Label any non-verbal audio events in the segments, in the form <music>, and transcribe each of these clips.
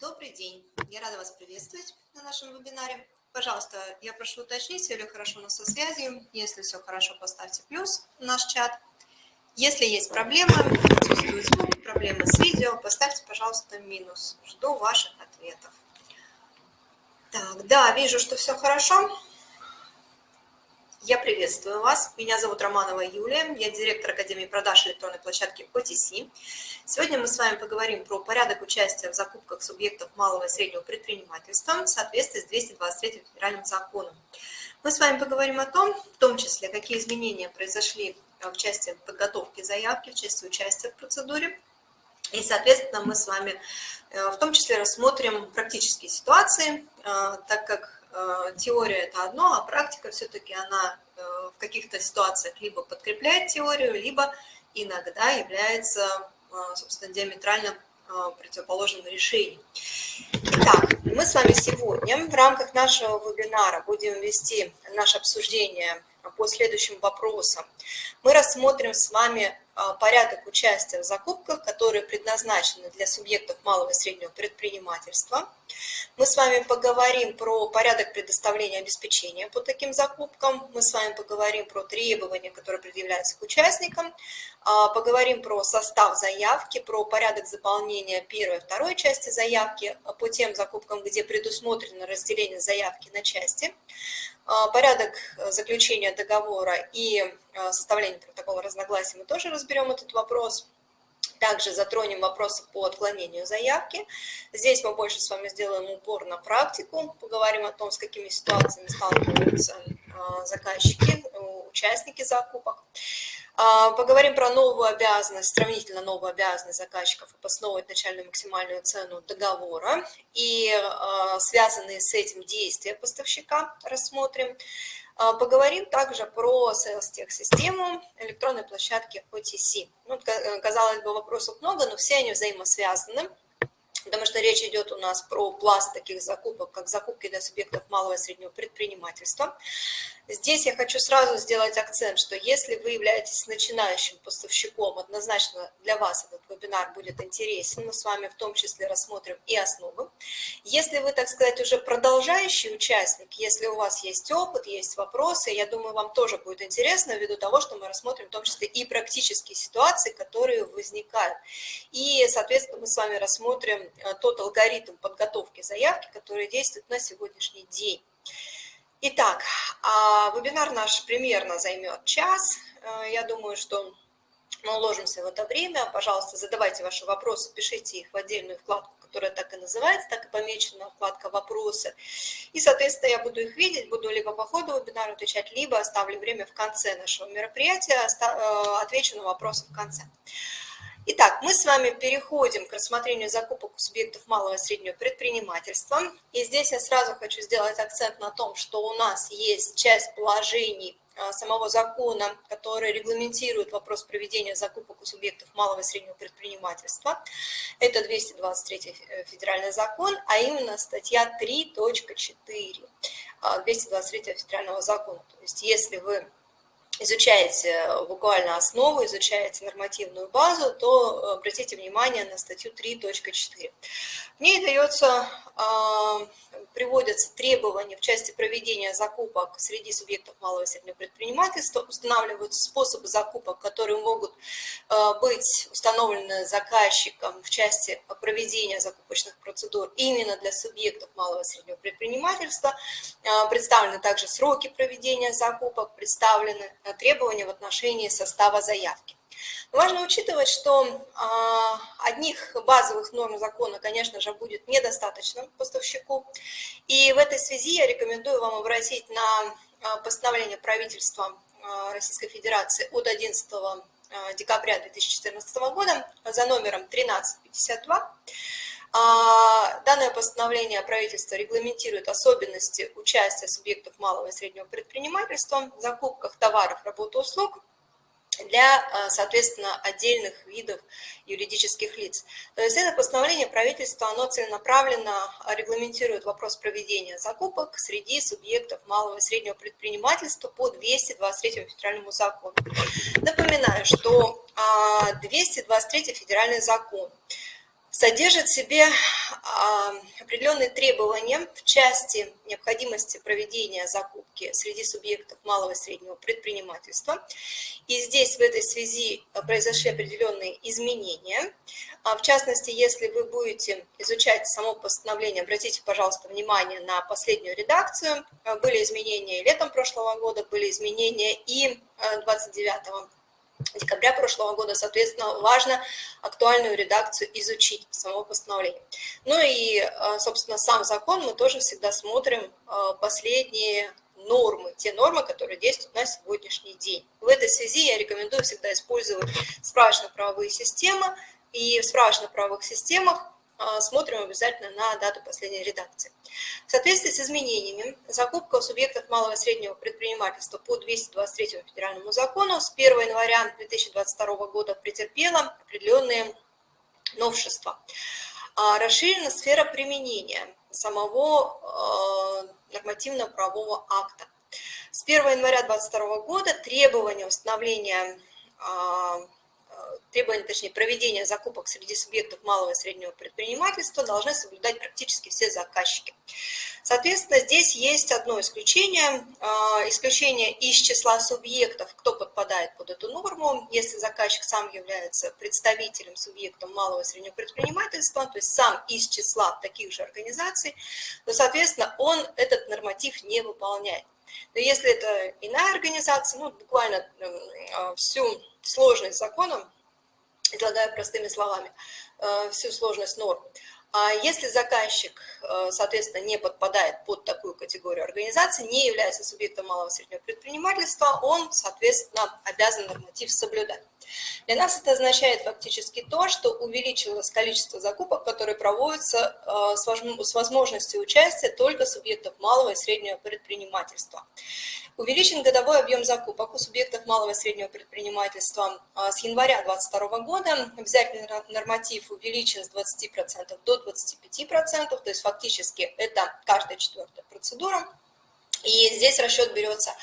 Добрый день. Я рада вас приветствовать на нашем вебинаре. Пожалуйста, я прошу уточнить, все ли хорошо у нас со связью. Если все хорошо, поставьте плюс в наш чат. Если есть проблемы, отсутствует звук, проблемы с видео, поставьте, пожалуйста, минус. Жду ваших ответов. Так, да, вижу, что все хорошо. Я приветствую вас. Меня зовут Романова Юлия. Я директор Академии продаж электронной площадки OTC. Сегодня мы с вами поговорим про порядок участия в закупках субъектов малого и среднего предпринимательства в соответствии с 223 федеральным законом. Мы с вами поговорим о том, в том числе, какие изменения произошли в части подготовки заявки, в части участия в процедуре. И, соответственно, мы с вами э, в том числе рассмотрим практические ситуации, э, так как теория – это одно, а практика все-таки она э, в каких-то ситуациях либо подкрепляет теорию, либо иногда является, э, собственно, диаметрально противоположным решением. Итак, мы с вами сегодня в рамках нашего вебинара будем вести наше обсуждение по следующим вопросам. Мы рассмотрим с вами а, порядок участия в закупках, которые предназначены для субъектов малого и среднего предпринимательства. Мы с вами поговорим про порядок предоставления обеспечения по таким закупкам. Мы с вами поговорим про требования, которые предъявляются к участникам. А, поговорим про состав заявки, про порядок заполнения первой и второй части заявки по тем закупкам, где предусмотрено разделение заявки на части. А, порядок э, заключения договора и составления протокола разногласий мы тоже разберем этот вопрос. Также затронем вопросы по отклонению заявки. Здесь мы больше с вами сделаем упор на практику, поговорим о том, с какими ситуациями сталкиваются а, заказчики, участники закупок. А, поговорим про новую обязанность, сравнительно новую обязанность заказчиков обосновывать начальную максимальную цену договора и связанные с этим действия поставщика рассмотрим. А, поговорим также про Sales-тех-систему электронной площадки OTC. Ну, казалось бы, вопросов много, но все они взаимосвязаны потому что речь идет у нас про пласт таких закупок, как закупки для субъектов малого и среднего предпринимательства. Здесь я хочу сразу сделать акцент, что если вы являетесь начинающим поставщиком, однозначно для вас этот вебинар будет интересен. Мы с вами в том числе рассмотрим и основы. Если вы, так сказать, уже продолжающий участник, если у вас есть опыт, есть вопросы, я думаю, вам тоже будет интересно ввиду того, что мы рассмотрим в том числе и практические ситуации, которые возникают. И, соответственно, мы с вами рассмотрим э, тот алгоритм подготовки заявки, который действует на сегодняшний день. Итак, а, вебинар наш примерно займет час. Э, я думаю, что мы уложимся в это время. Пожалуйста, задавайте ваши вопросы, пишите их в отдельную вкладку, которая так и называется, так и помечена вкладка «Вопросы». И, соответственно, я буду их видеть, буду либо по ходу вебинара отвечать, либо оставлю время в конце нашего мероприятия, э, отвечу на вопросы в конце. Итак, мы с вами переходим к рассмотрению закупок у субъектов малого и среднего предпринимательства. И здесь я сразу хочу сделать акцент на том, что у нас есть часть положений а, самого закона, который регламентирует вопрос проведения закупок у субъектов малого и среднего предпринимательства. Это 223 э, федеральный закон, а именно статья 3.4 223 а, федерального закона. То есть если вы изучаете э, буквально основу, изучаете нормативную базу, то э, обратите внимание на статью 3.4. В ней дается, а, приводятся требования в части проведения закупок среди субъектов малого и среднего предпринимательства, устанавливаются способы закупок, которые могут э, быть установлены заказчиком в части проведения закупочных процедур именно для субъектов малого и среднего предпринимательства. Представлены также сроки проведения закупок, представлены требования в отношении состава заявки. Важно учитывать, что а, одних базовых норм закона, конечно же, будет недостаточно поставщику. И в этой связи я рекомендую вам обратить на а, постановление правительства а, Российской Федерации от 11 декабря 2014 года за номером 1352. Данное постановление правительства регламентирует особенности участия субъектов малого и среднего предпринимательства в закупках товаров, работ и услуг для, а, соответственно, отдельных видов юридических лиц. То есть это постановление правительства, оно целенаправленно регламентирует вопрос проведения закупок среди субъектов малого и среднего предпринимательства по 223 федеральному закону. Напоминаю, что 223 а, федеральный закон содержит в себе а, определенные требования в части необходимости проведения закупки среди субъектов малого и среднего предпринимательства. И здесь в этой связи произошли определенные изменения. А, в частности, если вы будете изучать само постановление, обратите, пожалуйста, внимание на последнюю редакцию. А, были изменения и летом прошлого года, были изменения и 29 декабря прошлого года, соответственно, важно актуальную редакцию изучить самого постановления. Ну и, э, собственно, сам закон мы тоже всегда смотрим э, последние нормы, те нормы, которые действуют на сегодняшний день. В этой связи я рекомендую всегда использовать справочно-правовые системы, и в справочно-правовых системах смотрим обязательно на дату последней редакции. В соответствии с изменениями, закупка у субъектов малого и среднего предпринимательства по 223 федеральному закону с 1 января 2022 года претерпела определенные новшества. А, расширена сфера применения самого а, нормативно-правового акта. С 1 января 2022 года требования установления требования, точнее, проведения закупок среди субъектов малого и среднего предпринимательства должны соблюдать практически все заказчики. Соответственно, здесь есть одно исключение, а, исключение из числа субъектов, кто подпадает под эту норму, если заказчик сам является представителем субъектом малого и среднего предпринимательства, то есть сам из числа таких же организаций, то, соответственно, он этот норматив не выполняет. Но если это иная организация, ну, буквально а, всю сложность закона излагаю простыми словами, э, всю сложность норм. А если заказчик, э, соответственно, не подпадает под такую категорию организации, не является субъектом малого и среднего предпринимательства, он, соответственно, обязан норматив соблюдать. Для нас это означает фактически то, что увеличилось количество закупок, которые проводятся э, с возможностью участия только субъектов малого и среднего предпринимательства. Увеличен годовой объем закупок у субъектов малого и среднего предпринимательства э, с января 2022 года. Обязательный норматив увеличен с 20% до 25%, то есть фактически это каждая четвертая процедура. И здесь расчет берется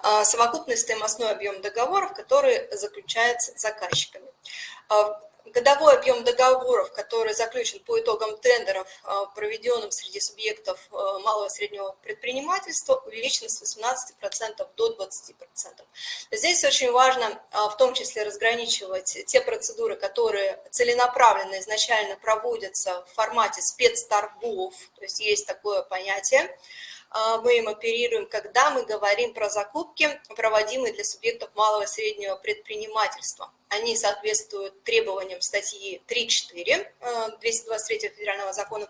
а, совокупный стоимостной объем договоров, который заключается заказчиками. А, годовой объем договоров, который заключен по итогам тендеров, а, проведенным среди субъектов малого и среднего предпринимательства, увеличен с 18% до 20%. Здесь очень важно в том числе разграничивать те процедуры, которые целенаправленно изначально проводятся в формате спецторгов, то есть есть такое понятие, а, мы им оперируем, когда мы говорим про закупки, проводимые для субъектов малого и среднего предпринимательства. Они соответствуют требованиям статьи 3.4 223 э, федерального закона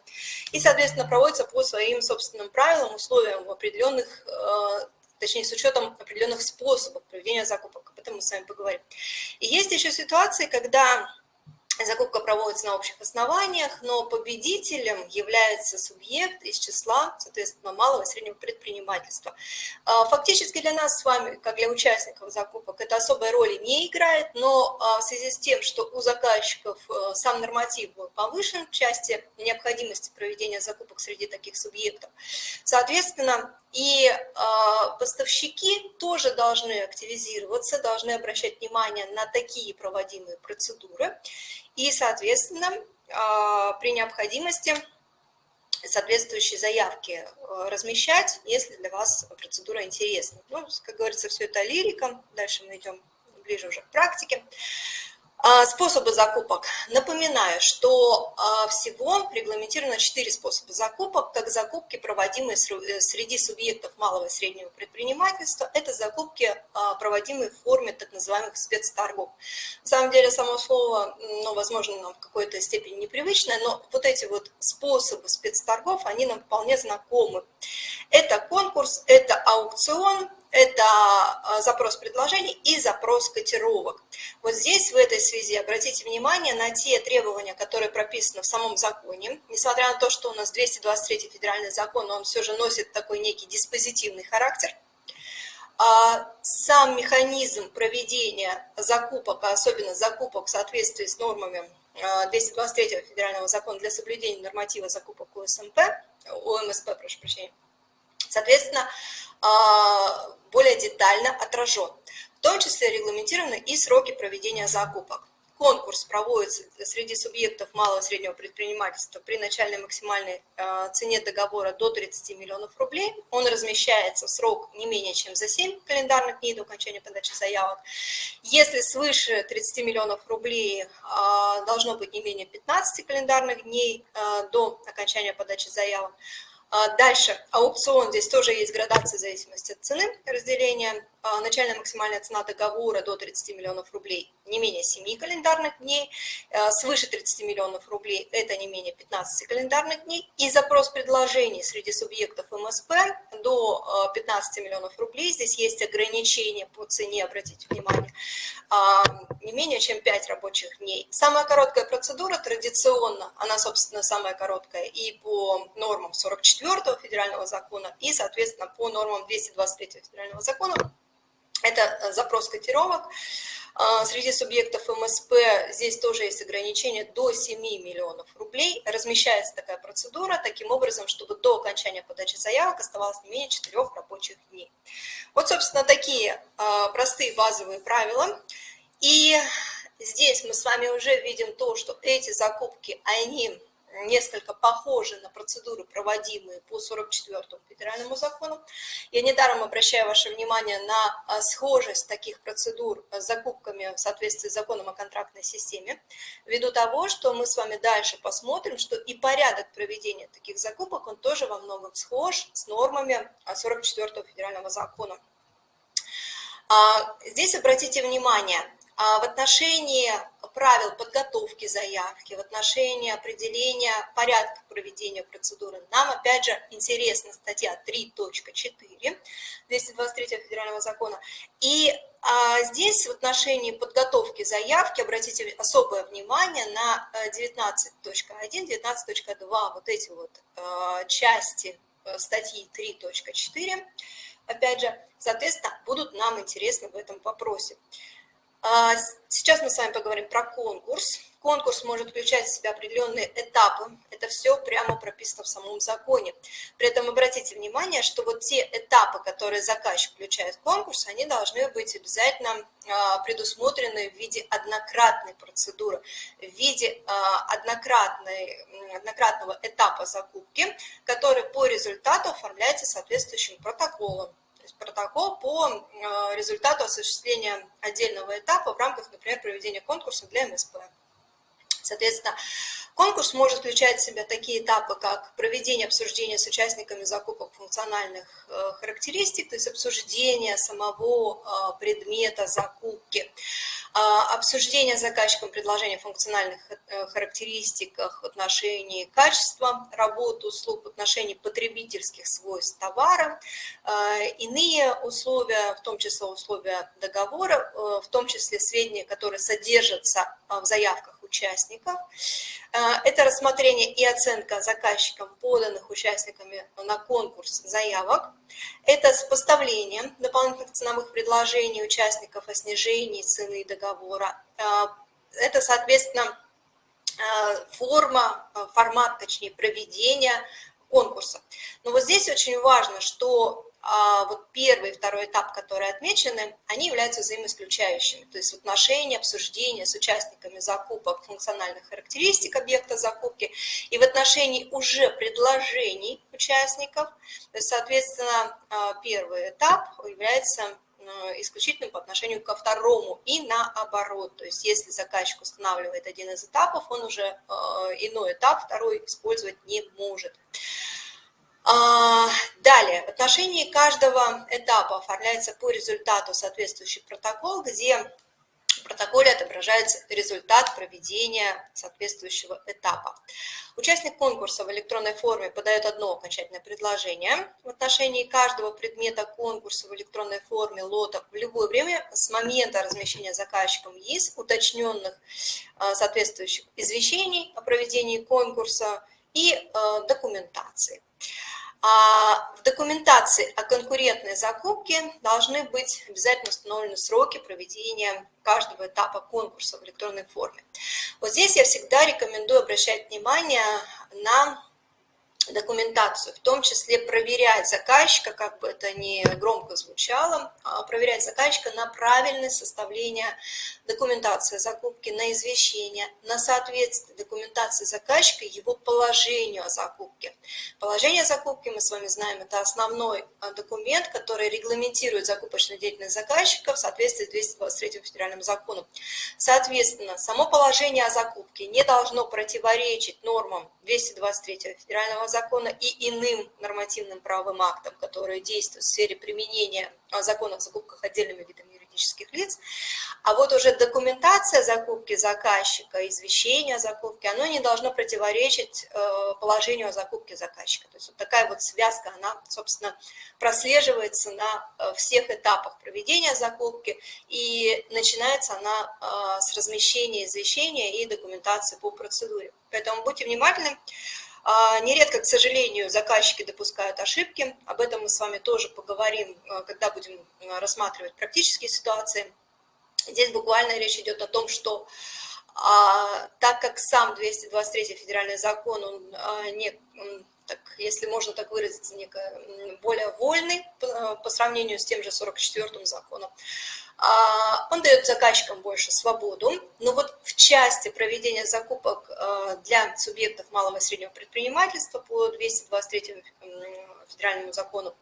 и, соответственно, проводятся по своим собственным правилам, условиям определенных э, точнее, с учетом определенных способов проведения закупок. Об этом мы с вами поговорим. И есть еще ситуации, когда Закупка проводится на общих основаниях, но победителем является субъект из числа, соответственно, малого и среднего предпринимательства. А, фактически для нас с вами, как для участников закупок, это особой роли не играет, но а, в связи с тем, что у заказчиков э, сам норматив был повышен в части необходимости проведения закупок среди таких субъектов, соответственно, и а, поставщики тоже должны активизироваться, должны обращать внимание на такие проводимые процедуры и, соответственно, а, при необходимости соответствующие заявки э, размещать, если для вас процедура интересна. Ну, как говорится, все это лирика. Дальше мы идем ближе уже к практике. А, способы закупок. Напоминаю, что а, всего регламентировано 4 способа закупок, как закупки, проводимые э, среди субъектов малого и среднего предпринимательства. Это закупки, а, проводимые в форме так называемых спецторгов. На самом деле, само слово, ну, возможно, нам в какой-то степени непривычное, но вот эти вот способы спецторгов, они нам вполне знакомы. Это конкурс, это аукцион, это а, запрос предложений и запрос котировок. Вот здесь в этой связи обратите внимание на те требования, которые прописаны в самом законе. Несмотря на то, что у нас 223 федеральный закон, он все же носит такой некий диспозитивный характер. А, сам механизм проведения закупок, а особенно закупок в соответствии с нормами 223 федерального закона для соблюдения норматива закупок УСМП, ОМСП, прошу прощения, соответственно, более детально отражен. В том числе регламентированы и сроки проведения закупок. конкурс проводится среди субъектов малого и среднего предпринимательства при начальной максимальной э, цене договора до 30 миллионов рублей. Он размещается в срок не менее чем за 7 календарных дней до окончания подачи заявок. Если свыше 30 миллионов рублей э, должно быть не менее 15 календарных дней до окончания подачи заявок. Дальше. Аукцион, здесь тоже есть градация в зависимости от цены разделения. Начальная максимальная цена договора до 30 миллионов рублей. Не менее 7 календарных дней, свыше 30 миллионов рублей это не менее 15 календарных дней, и запрос предложений среди субъектов МСП до 15 э, миллионов рублей, здесь есть ограничения по цене, обратите внимание, а, не менее чем 5 рабочих дней. Самая короткая процедура традиционно, она, собственно, самая короткая и по нормам 44 федерального закона, и, соответственно, по нормам 223 федерального закона, это э, запрос котировок. А, среди субъектов МСП здесь тоже есть ограничение до 7 миллионов рублей. Размещается такая процедура таким образом, чтобы до окончания подачи заявок оставалось не менее 4 рабочих дней. Вот, собственно, такие а, простые базовые правила. И здесь мы с вами уже видим то, что эти закупки, они несколько похожи на процедуры, проводимые по 44-му федеральному закону. Я недаром обращаю ваше внимание на а, схожесть таких процедур с закупками в соответствии с законом о контрактной системе, ввиду того, что мы с вами дальше посмотрим, что и порядок проведения таких закупок, он тоже во многом схож с нормами 44-го федерального закона. А, здесь обратите внимание, а в отношении правил подготовки заявки, в отношении определения порядка проведения процедуры, нам опять же интересна статья 3.4 223 федерального закона. И а, здесь в отношении подготовки заявки обратите особое внимание на 19.1, э, 19.2, вот эти вот э, части э, статьи 3.4, опять же, соответственно, будут нам интересны в этом вопросе. А, сейчас мы с вами поговорим про конкурс. Конкурс может включать в себя определенные этапы. Это все прямо прописано в самом законе. При этом обратите внимание, что вот те этапы, которые заказчик включает в конкурс, они должны быть обязательно а, предусмотрены в виде однократной процедуры, в виде а, однократной, однократного этапа закупки, который по результату оформляется соответствующим протоколом то есть протокол по э, результату осуществления отдельного этапа в рамках, например, проведения конкурса для МСП. Соответственно, конкурс может включать в себя такие этапы, как проведение обсуждения с участниками закупок функциональных э, характеристик, то есть обсуждение самого э, предмета закупки, обсуждение заказчиком предложения функциональных э, характеристиках в отношении качества работы услуг, в отношении потребительских свойств товара, а, иные условия, в том числе условия договора, э, в том числе сведения, которые содержатся а, в заявках участников. Это рассмотрение и оценка заказчикам поданных участниками на конкурс заявок. Это сопоставление дополнительных ценовых предложений участников о снижении цены договора. Это, соответственно, форма, формат, точнее, проведения конкурса. Но вот здесь очень важно, что а вот первый и второй этап, которые отмечены, они являются взаимоисключающими. То есть в отношении обсуждения с участниками закупок функциональных характеристик объекта закупки и в отношении уже предложений участников. То есть, соответственно, а, первый этап является а, исключительным по отношению ко второму и наоборот. То есть если заказчик устанавливает один из этапов, он уже а, иной этап, второй использовать не может. А, далее, в отношении каждого этапа оформляется по результату соответствующий протокол, где в протоколе отображается результат проведения соответствующего этапа. Участник конкурса в электронной форме подает одно окончательное предложение в отношении каждого предмета конкурса в электронной форме лота в любое время с момента размещения заказчиком ЕИС уточненных а, соответствующих извещений о проведении конкурса и а, документации. А в документации о конкурентной закупке должны быть обязательно установлены сроки проведения каждого этапа конкурса в электронной форме. Вот здесь я всегда рекомендую обращать внимание на документацию, в том числе проверять заказчика, как бы это ни громко звучало, а проверять заказчика на правильность составления документации закупки, на извещение, на соответствие документации заказчика его положению о закупке. Положение закупки, мы с вами знаем, это основной а, документ, который регламентирует закупочную деятельность заказчика в соответствии с 223 федеральным законом. Соответственно, само положение о закупке не должно противоречить нормам 223 федерального закона и иным нормативным правовым актам, которые действуют в сфере применения закона о закупках отдельными видами юридических лиц. А вот уже документация закупки заказчика, извещение о закупке, оно не должно противоречить э, положению о закупке заказчика. То есть вот такая вот связка, она, собственно, прослеживается на э, всех этапах проведения закупки, и начинается она э, с размещения извещения и документации по процедуре. Поэтому будьте внимательны. А, нередко, к сожалению, заказчики допускают ошибки. Об этом мы с вами тоже поговорим, а, когда будем а, рассматривать практические ситуации. Здесь буквально речь идет о том, что так как сам 223 федеральный закон, он, не, так, если можно так выразиться, некое, более вольный по, по сравнению с тем же 44 законом, а, он дает заказчикам больше свободу, но вот в части проведения закупок а, для субъектов малого и среднего предпринимательства по 223 федеральному закону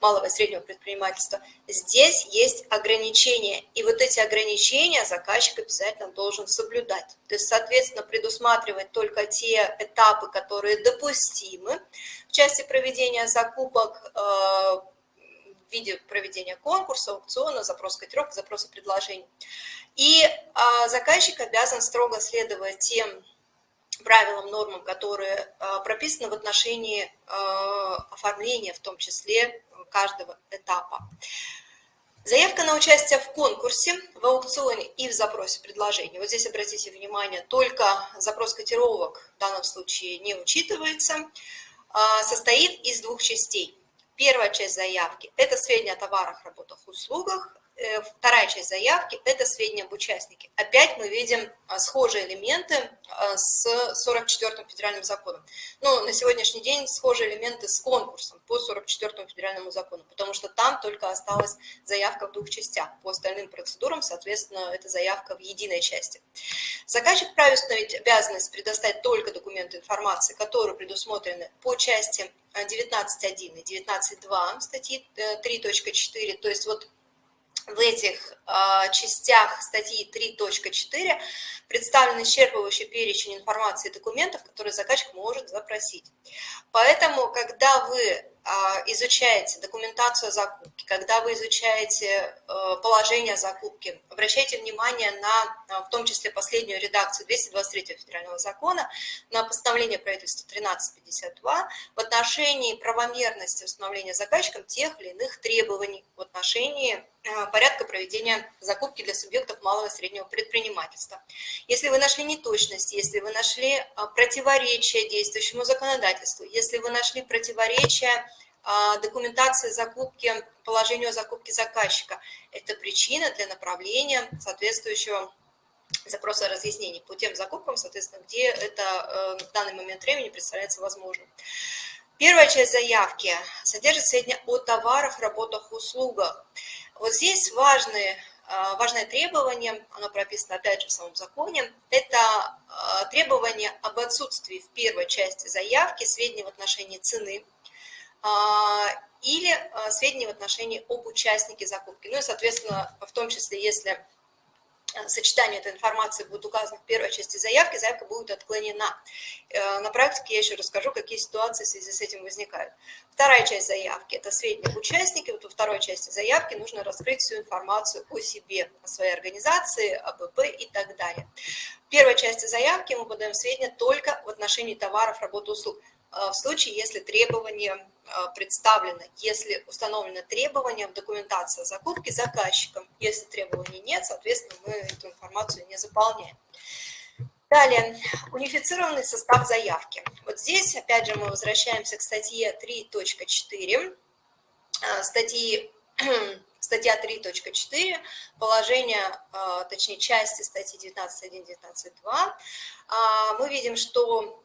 малого и среднего предпринимательства, здесь есть ограничения, и вот эти ограничения заказчик обязательно должен соблюдать. То есть, соответственно, предусматривать только те этапы, которые допустимы в части проведения закупок, а, в виде проведения конкурса, аукциона, запрос котировок, запроса предложений. И а, заказчик обязан строго следовать тем правилам, нормам, которые а, прописаны в отношении а, оформления, в том числе каждого этапа. Заявка на участие в конкурсе, в аукционе и в запросе предложений. Вот здесь обратите внимание, только запрос котировок в данном случае не учитывается, состоит из двух частей. Первая часть заявки – это сведения о товарах, работах, услугах. Э, вторая часть заявки – это сведения об участнике. Опять мы видим а, схожие элементы а, с 44-м федеральным законом. Но на сегодняшний день схожие элементы с конкурсом по 44-му федеральному закону, потому что там только осталась заявка в двух частях. По остальным процедурам, соответственно, это заявка в единой части. Заказчик вправе установить обязанность предоставить только документы информации, которые предусмотрены по части 19.1 и 19.2 статьи 3.4, э, то есть вот в этих э, частях статьи 3.4 представлен исчерпывающий перечень информации и документов, которые заказчик может запросить. Поэтому, когда вы а, изучаете документацию закупки, когда вы изучаете э, положение закупки, обращайте внимание на, а, в том числе, последнюю редакцию 223 федерального закона, на постановление правительства 1352 в отношении правомерности установления заказчиком тех или иных требований в отношении э, порядка проведения закупки для субъектов малого и среднего предпринимательства. Если вы нашли неточности, если вы нашли а, противоречия действующему законодательству, если вы нашли противоречия а, документации закупки, положению закупки заказчика. Это причина для направления соответствующего запроса разъяснений по тем закупкам, соответственно, где это э, в данный момент времени представляется возможным. Первая часть заявки содержит сведения о товарах, работах, услугах. Вот здесь важные, э, важное требование, оно прописано опять же в самом законе, это э, требование об отсутствии в первой части заявки сведений в отношении цены, а, или а, сведения в отношении об участнике закупки. Ну и, соответственно, в том числе, если а, сочетание этой информации будет указано в первой части заявки, заявка будет отклонена. Э, на практике я еще расскажу, какие ситуации в связи с этим возникают. Вторая часть заявки – это сведения об участнике. Вот во второй части заявки нужно раскрыть всю информацию о себе, о своей организации, об ИП и так далее. В первой части заявки мы подаем сведения только в отношении товаров, работы, услуг. В случае, если требования а, представлено, если установлено требование в документации закупки заказчиком. Если требований нет, соответственно, мы эту информацию не заполняем. Далее, унифицированный состав заявки. Вот здесь, опять же, мы возвращаемся к статье 3.4, а, статьи <clears throat> статья 3.4, положение, а, точнее, части статьи 19.1, 19.2, мы видим, что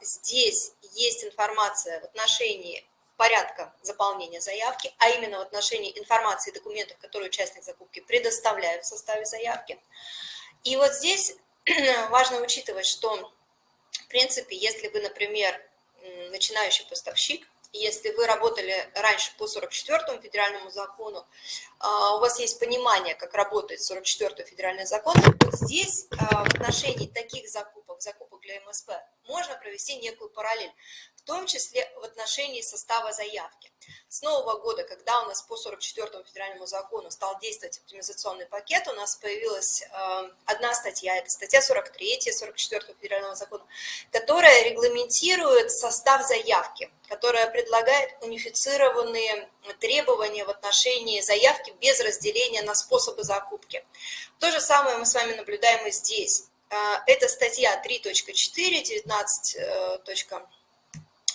здесь есть информация в отношении порядка заполнения заявки, а именно в отношении информации и документов, которые участник закупки предоставляет в составе заявки. И вот здесь <clears throat> важно учитывать, что, в принципе, если вы, например, начинающий поставщик, если вы работали раньше по 44 федеральному закону, а, у вас есть понимание, как работает 44 федеральный закон, вот здесь а, в отношении таких закупок, закупок для МСП, можно провести некую параллель том числе в отношении состава заявки. С нового года, когда у нас по 44 федеральному закону стал действовать оптимизационный пакет, у нас появилась э, одна статья, это статья 43 44 федерального закона, которая регламентирует состав заявки, которая предлагает унифицированные требования в отношении заявки без разделения на способы закупки. То же самое мы с вами наблюдаем и здесь. Э, это статья 3.4, 19.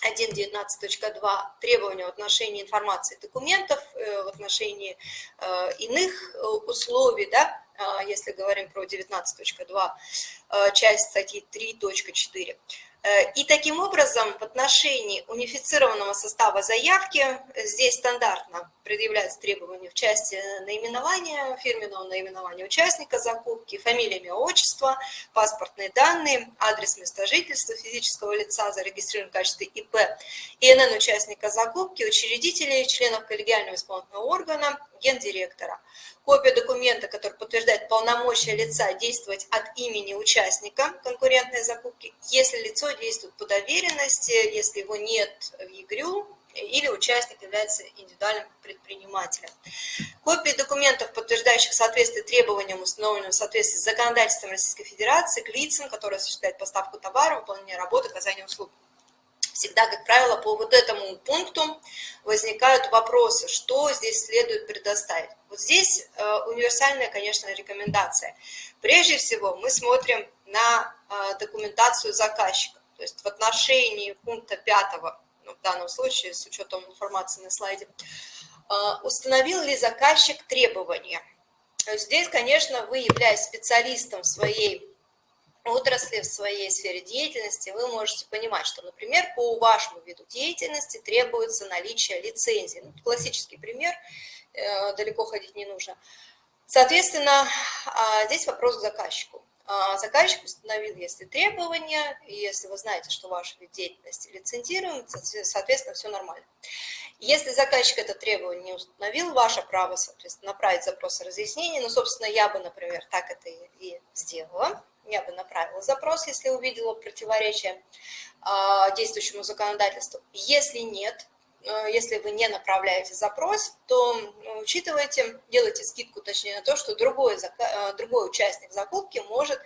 1.19.2 требования в отношении информации документов, э, в отношении э, иных э, условий, да, если говорим про 19.2, часть статьи 3.4. Э, и таким образом в отношении унифицированного состава заявки здесь стандартно предъявляются требования в части наименования, фирменного наименования участника закупки, фамилия, имя, отчество, паспортные данные, адрес места жительства физического лица, зарегистрирован в качестве ИП, ИНН участника закупки, учредителей, членов коллегиального исполнительного органа, гендиректора. Копия документа, который подтверждает полномочия лица действовать от имени участника конкурентной закупки, если лицо действует по доверенности, если его нет в ЕГРЮ, или участник является индивидуальным предпринимателем. Копии документов, подтверждающих соответствие требованиям, установленным в соответствии с законодательством Российской Федерации, к лицам, которые осуществляют поставку товара, выполнение работы, оказание услуг всегда, как правило, по вот этому пункту возникают вопросы, что здесь следует предоставить. Вот здесь э, универсальная, конечно, рекомендация. Прежде всего мы смотрим на э, документацию заказчика. То есть в отношении пункта 5, ну, в данном случае с учетом информации на слайде, э, установил ли заказчик требования. Здесь, конечно, вы, являясь специалистом своей отрасли, в своей сфере деятельности, вы можете понимать, что, например, по вашему виду деятельности требуется наличие лицензии. Ну, классический пример, э, далеко ходить не нужно. Соответственно, а, здесь вопрос к заказчику. А, заказчик установил, если требования, и если вы знаете, что ваш вид деятельности лицензируем, соответственно, все нормально. Если заказчик это требование не установил, ваше право, соответственно, направить запрос о разъяснении. Ну, собственно, я бы, например, так это и сделала я бы направила запрос, если увидела противоречие а, действующему законодательству. Если нет, э, если вы не направляете запрос, то ну, учитывайте, делайте скидку, точнее, на то, что другой, э, другой участник закупки может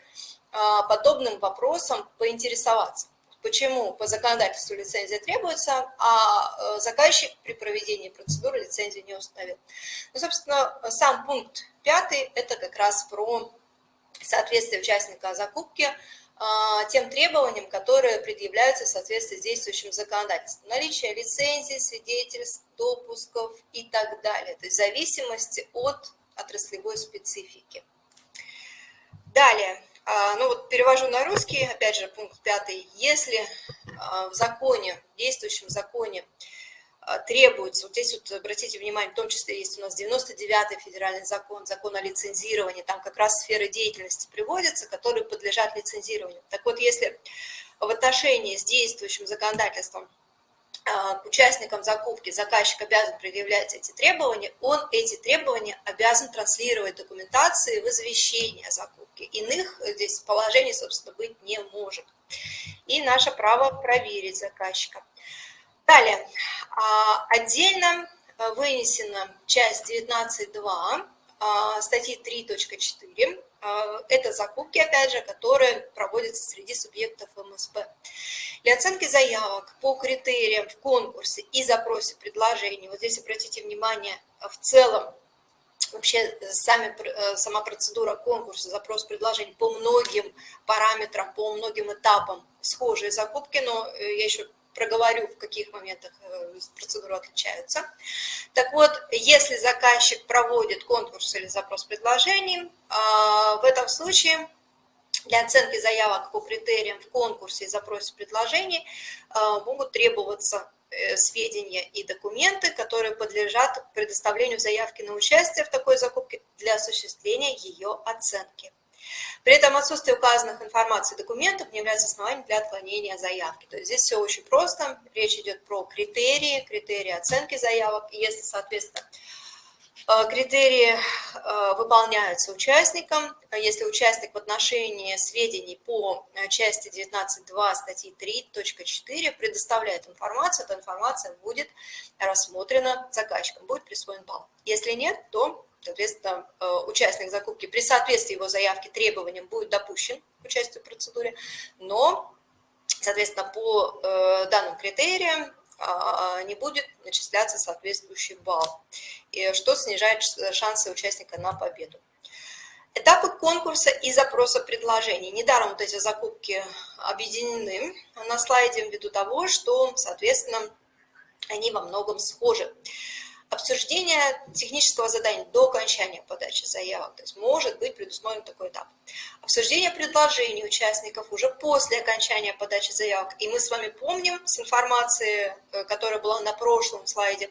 а, подобным вопросом поинтересоваться. Почему по законодательству лицензия требуется, а э, заказчик при проведении процедуры лицензию не установил. Ну, собственно, сам пункт пятый – это как раз про соответствие участника закупки а, тем требованиям, которые предъявляются в соответствии с действующим законодательством. Наличие лицензий, свидетельств, допусков и так далее. То есть в зависимости от отраслевой специфики. Далее, а, ну вот перевожу на русский, опять же, пункт пятый. Если а, в законе, в действующем законе требуется, вот здесь вот обратите внимание, в том числе есть у нас 99-й федеральный закон, закон о лицензировании, там как раз сферы деятельности приводятся, которые подлежат лицензированию. Так вот, если в отношении с действующим законодательством а, к участникам закупки заказчик обязан предъявлять эти требования, он эти требования обязан транслировать документации в извещение о закупке. Иных здесь положений, собственно, быть не может. И наше право проверить заказчика. Далее, а, отдельно а, вынесена часть 19.2 а, статьи 3.4. Это закупки, опять же, которые проводятся среди субъектов МСП. Для оценки заявок по критериям в конкурсе и запросе предложений, вот здесь обратите внимание, в целом вообще сами, э, сама процедура конкурса, запрос предложений по многим параметрам, по многим этапам схожие закупки, но э, я еще проговорю, в каких моментах э, процедуры отличаются. Так вот, если заказчик проводит конкурс или запрос предложений, а, в этом случае для оценки заявок по критериям в конкурсе и запросе предложений могут требоваться Э, сведения и документы, которые подлежат предоставлению заявки на участие в такой закупке для осуществления ее оценки. При этом отсутствие указанных информации документов не является основанием для отклонения заявки. То есть здесь все очень просто. Речь идет про критерии, критерии оценки заявок. И если, соответственно, Э, критерии э, выполняются участником. Если участник в отношении сведений по э, части 19.2 статьи 3.4 предоставляет информацию, эта информация будет рассмотрена заказчиком, будет присвоен балл. Если нет, то, соответственно, участник закупки при соответствии его заявки требованиям будет допущен к участию в процедуре, но, соответственно, по данным критериям а, не будет начисляться соответствующий балл, что снижает шансы участника на победу. Этапы конкурса и запроса предложений. Недаром вот эти закупки объединены на слайде ввиду того, что, соответственно, они во многом схожи. Обсуждение технического задания до окончания подачи заявок, то есть может быть предусмотрен такой этап. Обсуждение предложений участников уже после окончания подачи заявок. И мы с вами помним с информации, э, которая была на прошлом слайде,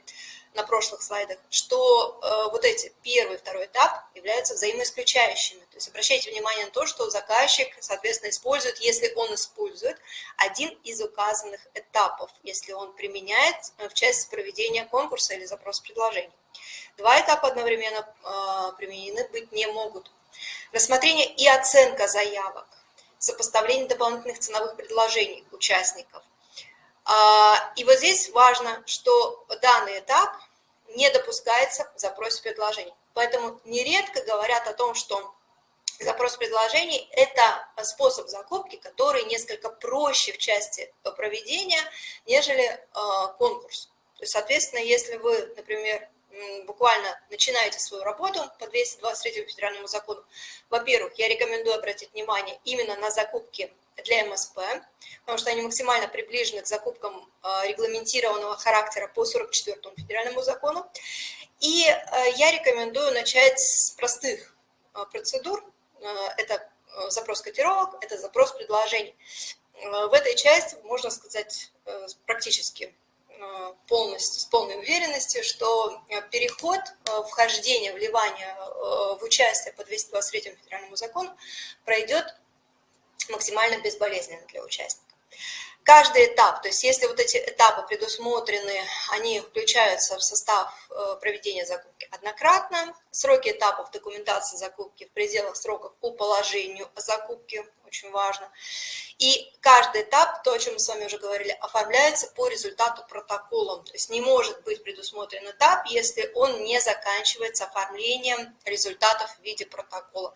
на прошлых слайдах, что э, вот эти первый и второй этап являются взаимоисключающими. То есть обращайте внимание на то, что заказчик, соответственно, использует, если он использует один из указанных этапов, если он применяет э, в части проведения конкурса или запроса предложений. Два этапа одновременно э, применены быть не могут. Рассмотрение и оценка заявок, сопоставление дополнительных ценовых предложений участников. А, и вот здесь важно, что данный этап не допускается в запросе предложений. Поэтому нередко говорят о том, что запрос предложений – это способ закупки, который несколько проще в части проведения, нежели э, конкурс. То есть, соответственно, если вы, например, буквально начинаете свою работу по 223 федеральному закону, во-первых, я рекомендую обратить внимание именно на закупки для МСП, потому что они максимально приближены к закупкам э, регламентированного характера по 44 федеральному закону. И э, я рекомендую начать с простых э, процедур. Это запрос котировок, это запрос предложений. В этой части можно сказать практически полностью, с полной уверенностью, что переход, вхождение, вливание в участие по 223 федеральному закону пройдет максимально безболезненно для участника. Каждый этап, то есть если вот эти этапы предусмотрены, они включаются в состав э, проведения закупки однократно, сроки этапов документации закупки в пределах сроков по положению о закупке, очень важно, и каждый этап, то, о чем мы с вами уже говорили, оформляется по результату протоколом, то есть не может быть предусмотрен этап, если он не заканчивается оформлением результатов в виде протокола.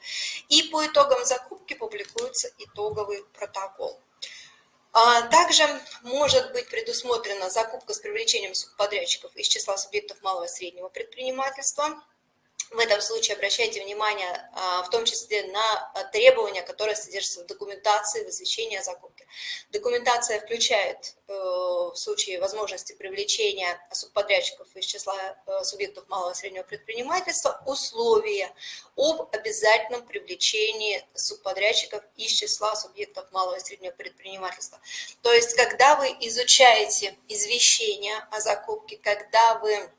И по итогам закупки публикуется итоговый протокол. А, также может быть предусмотрена закупка с привлечением субподрядчиков из числа субъектов малого и среднего предпринимательства. В этом случае обращайте внимание а, в том числе на требования, которые содержатся в документации в извещении о закупке. Документация включает э, в случае возможности привлечения субподрядчиков из числа э, субъектов малого и среднего предпринимательства условия об обязательном привлечении субподрядчиков из числа субъектов малого и среднего предпринимательства. То есть, когда вы изучаете извещение о закупке, когда вы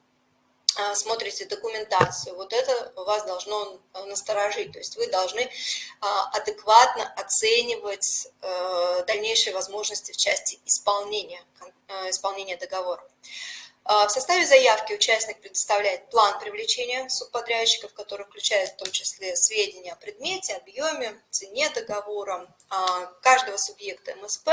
смотрите документацию, вот это вас должно э, насторожить. То есть вы должны а, адекватно оценивать э, дальнейшие возможности в части исполнения, э, исполнения договора. А, в составе заявки участник предоставляет план привлечения субподрядчиков, который включает в том числе сведения о предмете, объеме, цене договора каждого субъекта МСП,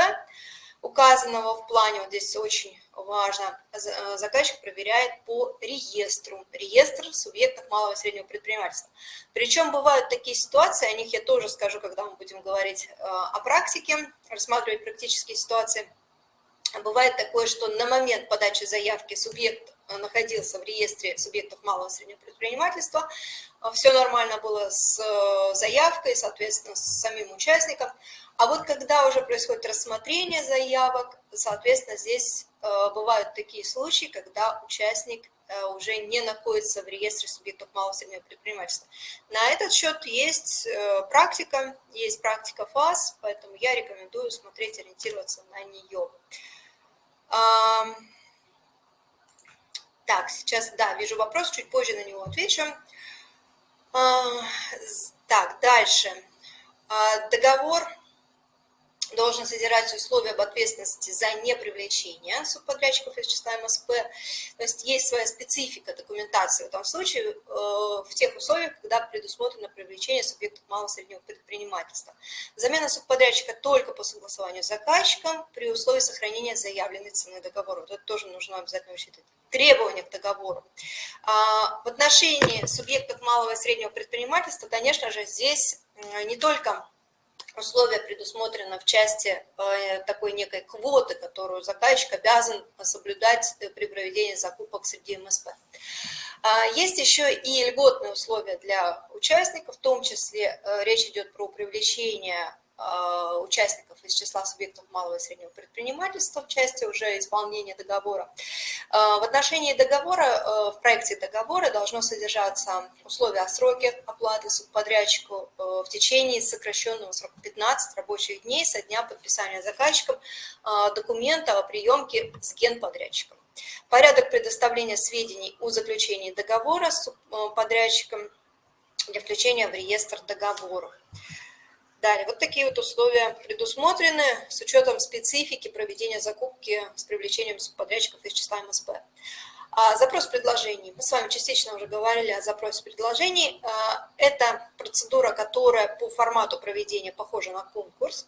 указанного в плане, вот здесь очень важно, э, заказчик проверяет по реестру, реестр субъектов малого и среднего предпринимательства. Причем бывают такие ситуации, о них я тоже скажу, когда мы будем говорить э, о практике, рассматривать практические ситуации. Бывает такое, что на момент подачи заявки субъект э, находился в реестре субъектов малого и среднего предпринимательства, все нормально было с заявкой, соответственно, с самим участником, а вот когда уже происходит рассмотрение заявок, соответственно, здесь бывают такие случаи, когда участник уже не находится в реестре субъектов малого и среднего предпринимательства. На этот счет есть практика, есть практика ФАС, поэтому я рекомендую смотреть, ориентироваться на нее. Так, сейчас, да, вижу вопрос, чуть позже на него отвечу. Так, дальше. Договор должен содержать условия об ответственности за непривлечение субподрядчиков из числа МСП. То есть есть своя специфика документации в этом случае, э, в тех условиях, когда предусмотрено привлечение субъектов малого и среднего предпринимательства. Замена субподрядчика только по согласованию с заказчиком при условии сохранения заявленной цены договора. Вот это тоже нужно обязательно учитывать требования к договору. А, в отношении субъектов малого и среднего предпринимательства, конечно же, здесь не только условия предусмотрено в части э, такой некой квоты, которую заказчик обязан соблюдать при проведении закупок среди МСП. А, есть еще и льготные условия для участников, в том числе э, речь идет про привлечение участников из числа субъектов малого и среднего предпринимательства в части уже исполнения договора. А, в отношении договора, э, в проекте договора должно содержаться условия о сроке оплаты субподрядчику э, в течение сокращенного срока 15 рабочих дней со дня подписания заказчиком документа о приемке с генподрядчиком. Порядок предоставления сведений о заключении договора с э, подрядчиком для включения в реестр договоров. Далее, вот такие вот условия предусмотрены с учетом специфики проведения закупки с привлечением подрядчиков из числа МСП. А, запрос предложений. Мы с вами частично уже говорили о запросе предложений. А, это процедура, которая по формату проведения похожа на конкурс.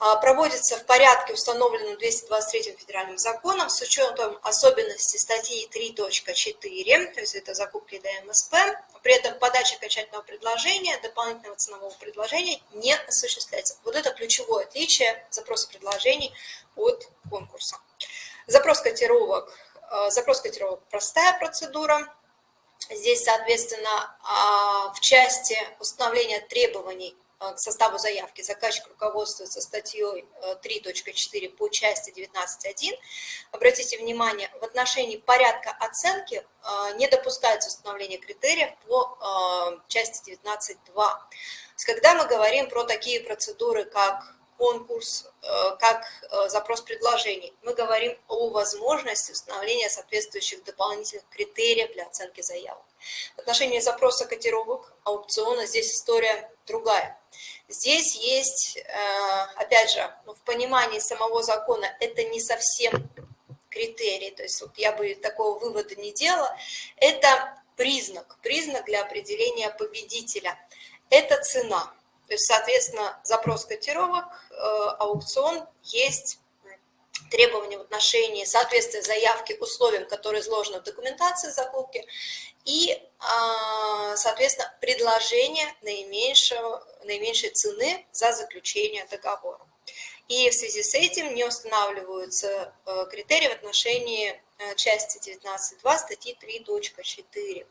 А, проводится в порядке, установленном 223 федеральным законом, с учетом особенностей статьи 3.4, то есть это закупки ДМСП. При этом подача окончательного предложения, дополнительного ценового предложения не осуществляется. Вот это ключевое отличие запроса предложений от конкурса. Запрос котировок. А, запрос котировок – простая процедура. Здесь, соответственно, а, в части установления требований к составу заявки заказчик руководствуется статьей 3.4 э, по части 19.1. Обратите внимание, в отношении порядка оценки э, не допускается установление критериев по части 19.2. Когда мы говорим про такие процедуры, как конкурс, как запрос предложений, мы говорим о возможности установления соответствующих дополнительных критериев для оценки заявок. В отношении запроса котировок аукциона здесь история другая. Здесь есть, э, опять же, ну, в понимании самого закона это не совсем критерий, то есть вот я бы такого вывода не делала, это признак, признак для определения победителя, это цена. То есть, соответственно, запрос котировок, э, аукцион есть требования в отношении соответствия заявки условиям, которые изложены в документации закупки, и, а, соответственно, предложение наименьшего, наименьшей цены за заключение договора. И в связи с этим не устанавливаются э, критерии в отношении э, части 19.2 статьи 3.4.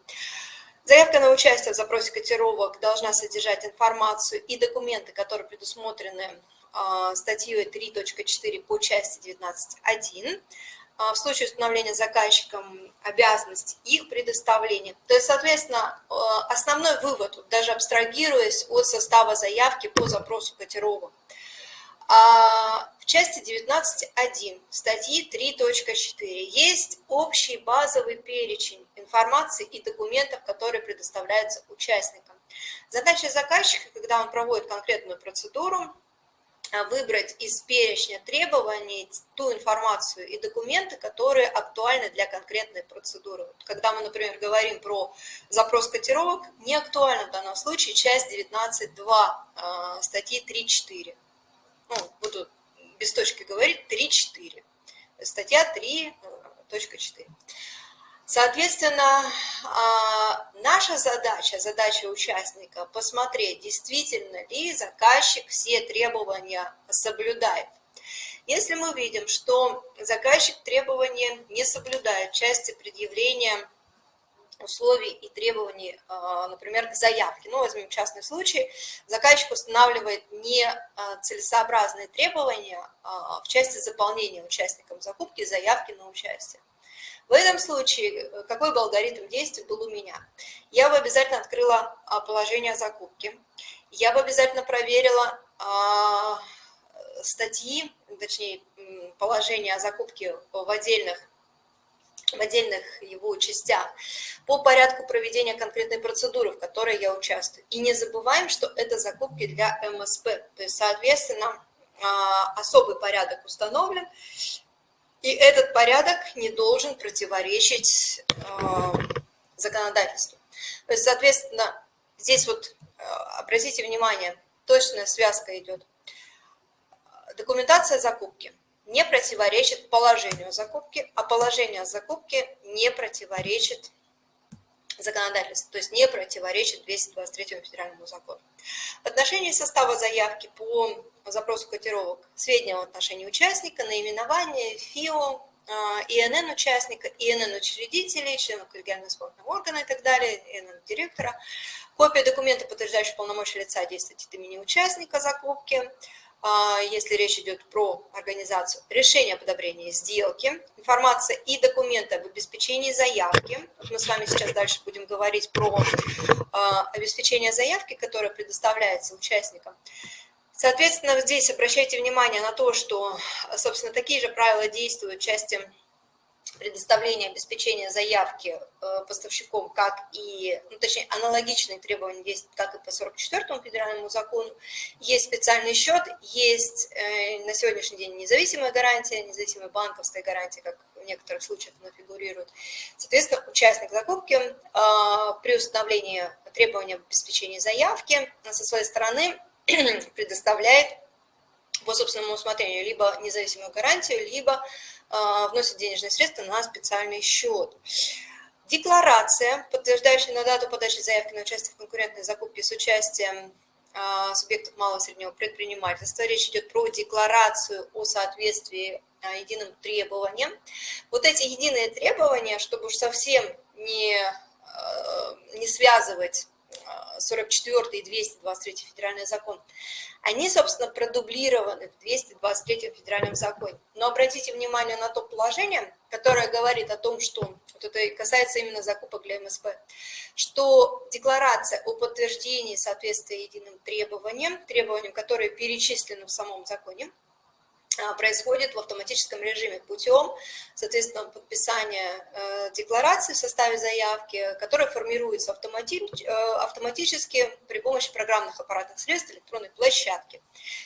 Заявка на участие в запросе котировок должна содержать информацию и документы, которые предусмотрены а, статьей 3.4 по части 19.1. А, в случае установления заказчиком обязанности их предоставления. То есть, соответственно, а, основной вывод, даже абстрагируясь от состава заявки по запросу котировок, в части 19.1 статьи 3.4 есть общий базовый перечень информации и документов, которые предоставляются участникам. Задача заказчика, когда он проводит конкретную процедуру, а, выбрать из перечня требований ту информацию и документы, которые актуальны для конкретной процедуры. Когда мы, например, говорим про запрос котировок, не актуальна в данном случае часть 19.2 а, статьи 3.4. Ну, буду без точки говорить 3.4. Статья 3.4. Соответственно, а, наша задача, задача участника посмотреть, действительно ли заказчик все требования соблюдает. Если мы видим, что заказчик требования не соблюдает в части предъявления условий и требований, например, к заявке. Ну, возьмем частный случай. Заказчик устанавливает нецелесообразные требования в части заполнения участникам закупки заявки на участие. В этом случае э, какой бы алгоритм действий был у меня? Я бы обязательно открыла а, положение закупки, я бы обязательно проверила а, статьи, точнее, положение о закупке в отдельных в отдельных его частях по порядку проведения конкретной процедуры, в которой я участвую. И не забываем, что это закупки для МСП, то есть, соответственно, а, особый порядок установлен, и этот порядок не должен противоречить э, законодательству. То есть, соответственно, здесь вот э, обратите внимание, точная связка идет. Документация закупки не противоречит положению закупки, а положение закупки не противоречит законодательству, то есть не противоречит 223 федеральному закону. В отношении состава заявки по запросу котировок сведения в отношении участника, наименование, ФИО, а, ИНН участника, ИНН учредителей, членов коллегиального исполнительного органа и так далее, ИНН директора, копия документа, подтверждающего полномочия лица действовать от имени участника закупки, если речь идет про организацию, решение об одобрении сделки, информация и документы об обеспечении заявки. Мы с вами сейчас дальше будем говорить про а, обеспечение заявки, которое предоставляется участникам. Соответственно, здесь обращайте внимание на то, что, собственно, такие же правила действуют в части предоставления обеспечения заявки э, поставщиком, как и, ну, точнее, аналогичные требования есть как и по 44 федеральному закону. Есть специальный счет, есть э, на сегодняшний день независимая гарантия, независимая банковская гарантия, как в некоторых случаях она фигурирует. Соответственно, участник закупки э, при установлении требования обеспечения заявки со своей стороны <clears throat> предоставляет по собственному усмотрению либо независимую гарантию, либо вносит денежные средства на специальный счет. Декларация, подтверждающая на дату подачи заявки на участие в конкурентной закупке с участием э, субъектов малого и среднего предпринимательства. Речь идет про декларацию о соответствии э, единым требованиям. Вот эти единые требования, чтобы уж совсем не, не связывать 44 и 223 федеральный закон, они, собственно, продублированы в 223 федеральном законе. Но обратите внимание на то положение, которое говорит о том, что, вот это касается именно закупок для МСП, что декларация о подтверждении соответствия единым требованиям, требованиям, которые перечислены в самом законе, происходит в автоматическом режиме путем, соответственно, подписания э, декларации в составе заявки, которая формируется э, автоматически при помощи программных аппаратных средств электронной площадки.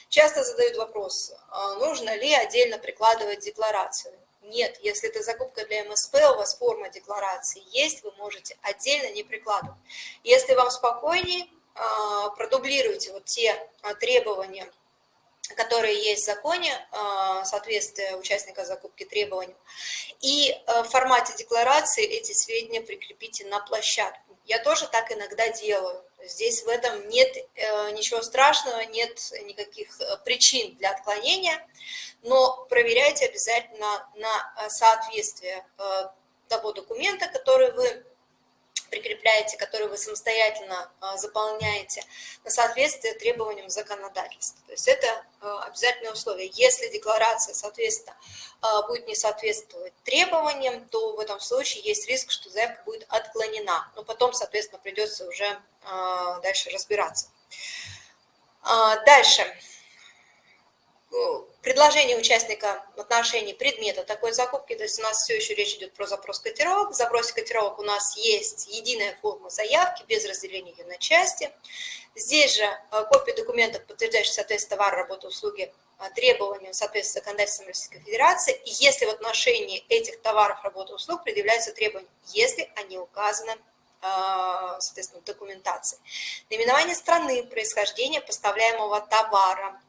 Часто задают вопрос, а нужно ли отдельно прикладывать декларацию. Нет, если это закупка для МСП, у вас форма декларации есть, вы можете отдельно не прикладывать. Если вам спокойнее, а, продублируйте вот те требования, которые есть в законе, э, соответствие участника закупки требованиям. И э, в формате декларации эти сведения прикрепите на площадку. Я тоже так иногда делаю. Здесь в этом нет э, ничего страшного, нет никаких причин для отклонения, но проверяйте обязательно на соответствие того документа, который вы прикрепляете, которые вы самостоятельно а, заполняете, на соответствие требованиям законодательства. То есть это а, обязательное условие. Если декларация, соответственно, а, будет не соответствовать требованиям, то в этом случае есть риск, что заявка будет отклонена. Но потом, соответственно, придется уже дальше разбираться. Дальше предложение участника в отношении предмета такой закупки, то есть у нас все еще речь идет про запрос котировок. В запросе котировок у нас есть единая форма заявки без разделения ее на части. Здесь же э, копия документов, подтверждающих соответствие товара, работы, услуги э, требованиям соответствия законодательством Российской Федерации, и если в отношении этих товаров, работы, услуг предъявляются требования, если они указаны э, соответственно, документации. Наименование страны происхождения поставляемого товара,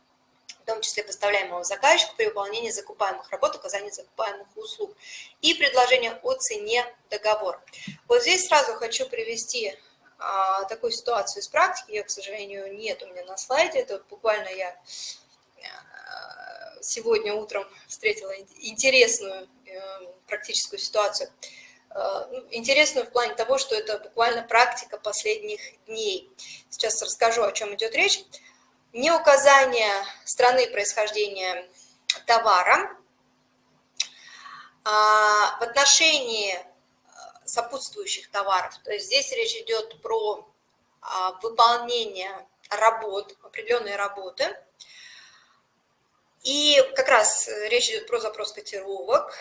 в том числе поставляемого заказчику при выполнении закупаемых работ, оказании закупаемых услуг, и предложение о цене договора. Вот здесь сразу хочу привести а, такую ситуацию из практики, ее, к сожалению, нет у меня на слайде, это вот буквально я а, сегодня утром встретила интересную э, практическую ситуацию. ну, интересную в плане того, что это буквально практика последних дней. Сейчас расскажу, о чем идет речь. Не указание страны происхождения товара а, в отношении сопутствующих товаров. То есть здесь речь идет про а, выполнение работ, определенные работы. И как раз речь идет про запрос котировок.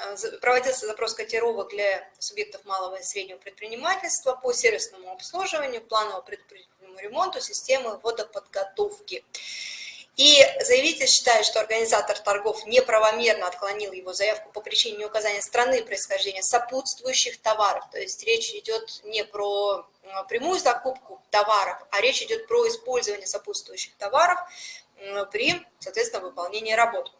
Э, проводился запрос котировок для субъектов малого и среднего предпринимательства по сервисному обслуживанию, плановому предпринимательному ремонту системы водоподготовки. И заявитель считает, что организатор торгов неправомерно отклонил его заявку по причине неуказания страны происхождения сопутствующих товаров. То есть речь идет не про прямую закупку товаров, а речь идет про использование сопутствующих товаров при, соответственно, выполнении работ.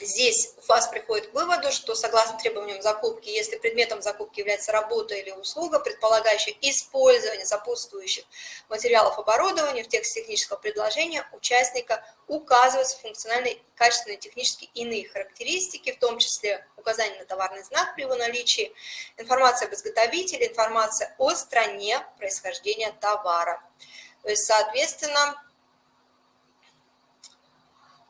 Здесь ФАС приходит к выводу, что согласно требованиям закупки, если предметом закупки является работа или услуга, предполагающая использование сопутствующих материалов оборудования в тексте технического предложения участника указываются функциональные, качественные, технические иные характеристики, в том числе указание на товарный знак при его наличии, информация об изготовителе, информация о стране происхождения товара. То есть, соответственно,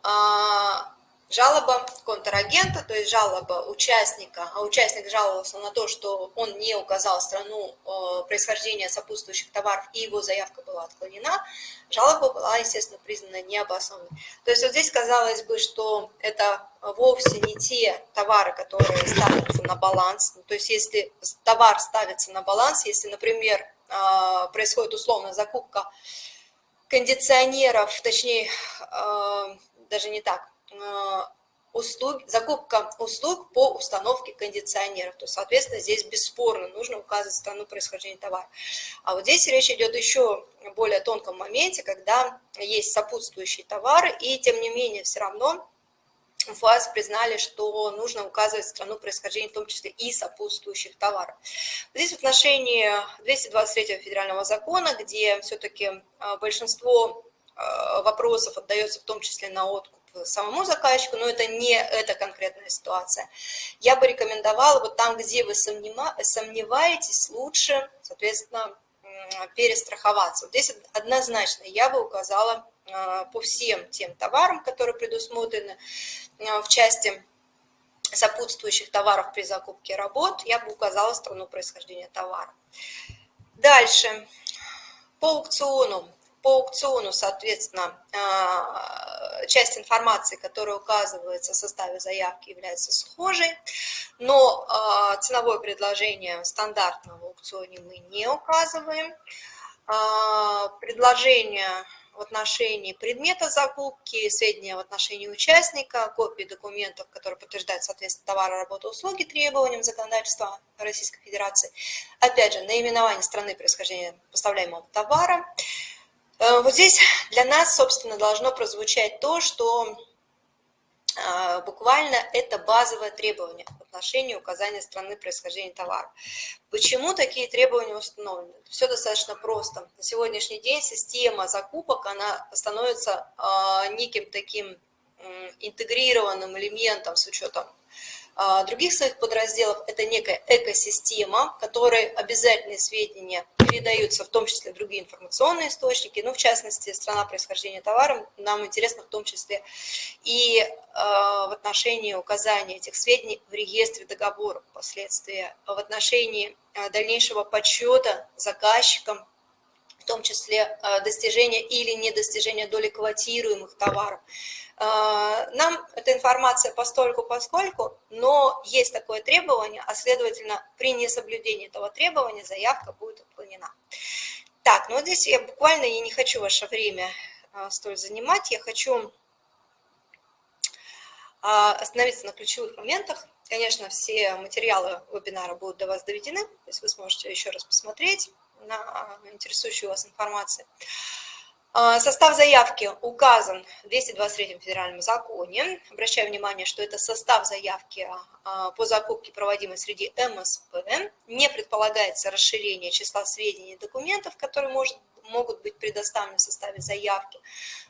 а, Жалоба контрагента, то есть жалоба участника, а участник жаловался на то, что он не указал страну э, происхождения сопутствующих товаров, и его заявка была отклонена, жалоба была, естественно, признана необоснованной. То есть вот здесь казалось бы, что это вовсе не те товары, которые ставятся на баланс. То есть если товар ставится на баланс, если, например, э, происходит условно закупка кондиционеров, точнее, э, даже не так, услуг, закупка услуг по установке кондиционеров. То, соответственно, здесь бесспорно нужно указывать страну происхождения товара. А вот здесь речь идет еще более тонком моменте, когда есть сопутствующие товары, и тем не менее все равно ФАС признали, что нужно указывать страну происхождения, в том числе и сопутствующих товаров. Здесь в отношении 223 федерального закона, где все-таки э, большинство э, вопросов отдается в том числе на откуп самому заказчику, но это не эта конкретная ситуация. Я бы рекомендовала вот там, где вы сомневаетесь, лучше, соответственно, перестраховаться. Вот здесь однозначно я бы указала а, по всем тем товарам, которые предусмотрены а, в части сопутствующих товаров при закупке работ, я бы указала страну происхождения товара. Дальше. По аукциону по аукциону, соответственно, а, часть информации, которая указывается в составе заявки, является схожей, но а, ценовое предложение стандартного в аукционе мы не указываем. А, предложение в отношении предмета закупки, сведения в отношении участника, копии документов, которые подтверждают соответствие товара, работы, услуги требованиям законодательства Российской Федерации. Опять же, наименование страны происхождения поставляемого товара, вот здесь для нас, собственно, должно прозвучать то, что а, буквально это базовое требование в отношении указания страны происхождения товара. Почему такие требования установлены? Все достаточно просто. На сегодняшний день система закупок, она становится а, неким таким интегрированным элементом с учетом других своих подразделов это некая экосистема, которой обязательные сведения передаются в том числе другие информационные источники, ну, в частности, страна происхождения товара, нам интересно в том числе и э, в отношении указания этих сведений в реестре договоров впоследствии, в отношении э, дальнейшего подсчета заказчикам в том числе э, достижения или недостижения доли квотируемых товаров. Э, нам эта информация постольку поскольку, но есть такое требование, а следовательно при несоблюдении этого требования заявка будет отклонена. Так, ну здесь я буквально я не хочу ваше время э, столь занимать, я хочу остановиться на ключевых моментах. Конечно, все материалы вебинара будут до вас доведены, то есть вы сможете еще раз посмотреть на интересующую вас информацию. А, состав заявки указан в 223 федеральном законе. Обращаю внимание, что это состав заявки а, по закупке, проводимой среди МСП. Не предполагается расширение числа сведений и документов, которые может, могут быть предоставлены в составе заявки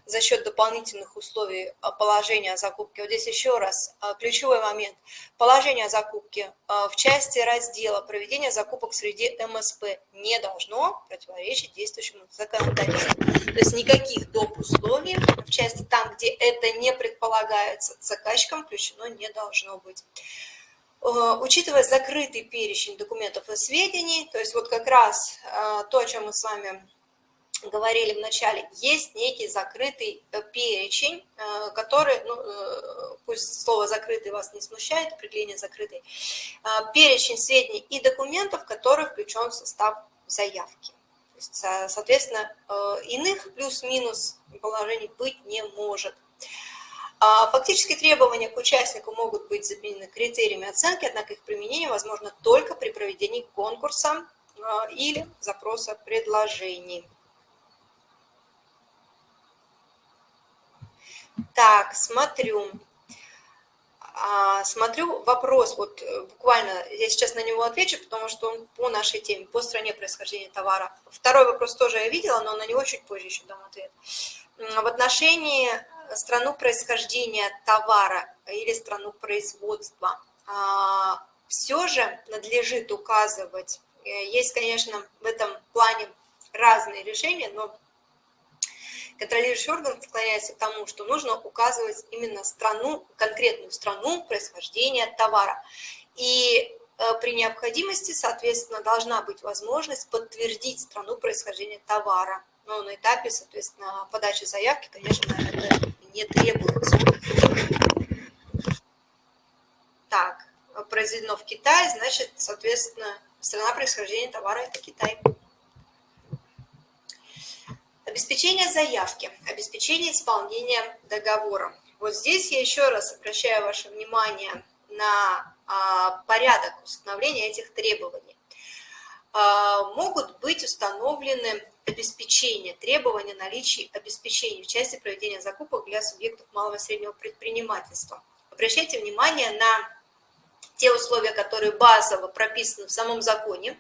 за счет дополнительных условий положения о закупке. Вот здесь еще раз ключевой момент. Положение о закупке в части раздела проведения закупок среди МСП не должно противоречить действующему законодательству. То есть никаких доп. условий в части там, где это не предполагается заказчиком, включено не должно быть. Э, учитывая закрытый перечень документов и сведений, то есть вот как раз э, то, о чем мы с вами говорили в начале, есть некий закрытый э, перечень, который, ну, пусть слово «закрытый» вас не смущает, определение «закрытый», перечень сведений и документов, который включен в состав заявки. Есть, соответственно, иных плюс-минус положений быть не может. А фактически требования к участнику могут быть заменены критериями оценки, однако их применение возможно только при проведении конкурса или запроса предложений. Так, смотрю. А, смотрю вопрос, вот э, буквально я сейчас на него отвечу, потому что он по нашей теме, по стране происхождения товара. Второй вопрос тоже я видела, но на него чуть позже еще дам ответ. В отношении страну происхождения товара или страну производства, а, все же надлежит указывать, э, есть, конечно, в этом плане разные решения, но контролирующий орган склоняется к тому, что нужно указывать именно страну, конкретную страну происхождения товара. И э, при необходимости, соответственно, должна быть возможность подтвердить страну происхождения товара. Но на этапе, соответственно, подачи заявки, конечно, это не требуется. Так, произведено в Китае, значит, соответственно, страна происхождения товара – это Китай. Обеспечение заявки, обеспечение исполнения договора. Вот здесь я еще раз обращаю ваше внимание на а, порядок установления этих требований. А, могут быть установлены обеспечения, требования наличия обеспечений в части проведения закупок для субъектов малого и среднего предпринимательства. Обращайте внимание на те условия, которые базово прописаны в самом законе,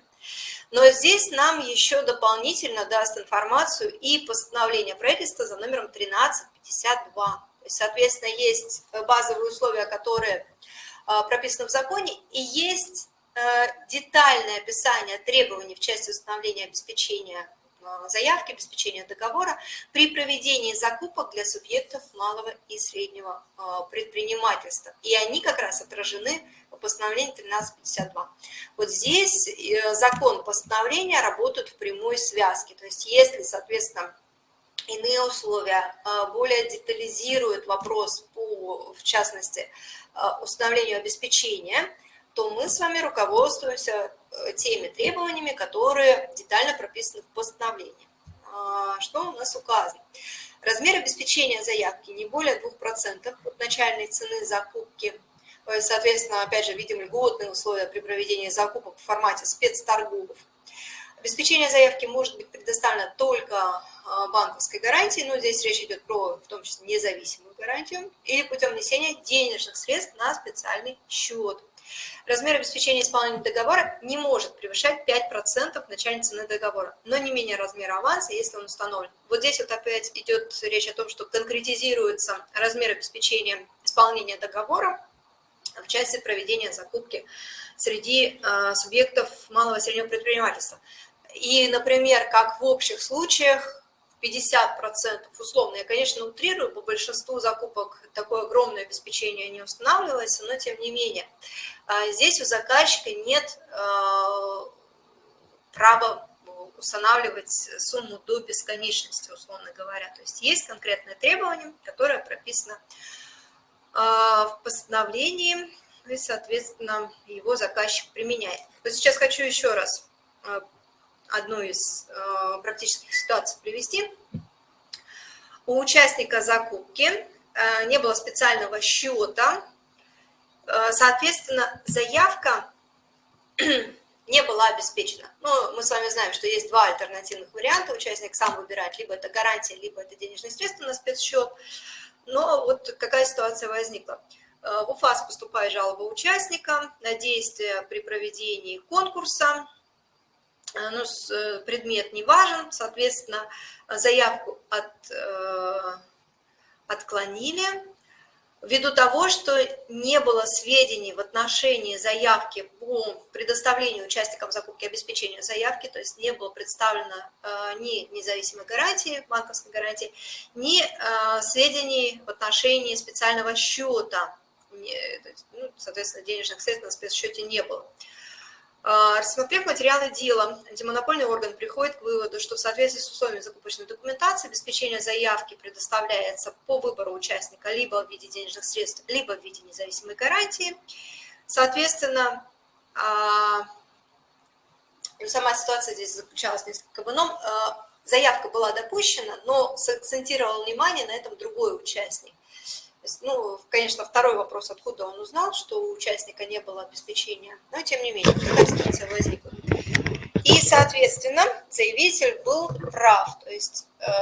но здесь нам еще дополнительно даст информацию и постановление правительства за номером 1352. То есть, соответственно, есть базовые условия, которые а, прописаны в законе, и есть Э, детальное описание требований в части установления обеспечения э, заявки, обеспечения договора при проведении закупок для субъектов малого и среднего э, предпринимательства. И они как раз отражены в постановлении 1352. Вот здесь закон постановления работают в прямой связке. То есть если, соответственно, иные условия более детализируют вопрос по, в частности, установлению обеспечения, то мы с вами руководствуемся э, теми требованиями, которые детально прописаны в постановлении. А, что у нас указано? Размер обеспечения заявки не более 2% от начальной цены закупки. Соответственно, опять же, видим льготные условия при проведении закупок в формате спецторгов. Обеспечение заявки может быть предоставлено только а, банковской гарантией, но здесь речь идет про, в том числе, независимую гарантию, или путем внесения денежных средств на специальный счет. Размер обеспечения исполнения договора не может превышать 5% начальной цены договора, но не менее размера аванса, если он установлен. Вот здесь вот опять идет речь о том, что конкретизируется размер обеспечения исполнения договора в части проведения закупки среди э, субъектов малого и среднего предпринимательства. И, например, как в общих случаях, 50% условно, я, конечно, утрирую, по большинству закупок такое огромное обеспечение не устанавливается, но тем не менее. А здесь у заказчика нет а, права устанавливать сумму до бесконечности, условно говоря. То есть есть конкретное требование, которое прописано а, в постановлении, и, соответственно, его заказчик применяет. Вот сейчас хочу еще раз одну из э, практических ситуаций привести. У участника закупки э, не было специального счета, э, соответственно, заявка <clears throat> не была обеспечена. Ну, мы с вами знаем, что есть два альтернативных варианта. Участник сам выбирает, либо это гарантия, либо это денежные средства на спецсчет. Но вот какая ситуация возникла. В УФАС поступает жалоба участника на действия при проведении конкурса ну, предмет не важен, соответственно, заявку от, отклонили, ввиду того, что не было сведений в отношении заявки по предоставлению участникам закупки обеспечению заявки, то есть не было представлено э, ни независимой гарантии, банковской гарантии, ни э, сведений в отношении специального счета, ну, соответственно, денежных средств на спецсчете не было. А, рассмотрев материалы дела, антимонопольный орган приходит к выводу, что в соответствии с условиями закупочной документации обеспечение заявки предоставляется по выбору участника либо в виде денежных средств, либо в виде независимой гарантии. Соответственно, а, ну, сама ситуация здесь заключалась несколько в ином. А, заявка была допущена, но сакцентировал внимание на этом другой участник ну, конечно, второй вопрос, откуда он узнал, что у участника не было обеспечения, но тем не менее, такая ситуация возникла. И, соответственно, заявитель был прав, то есть э,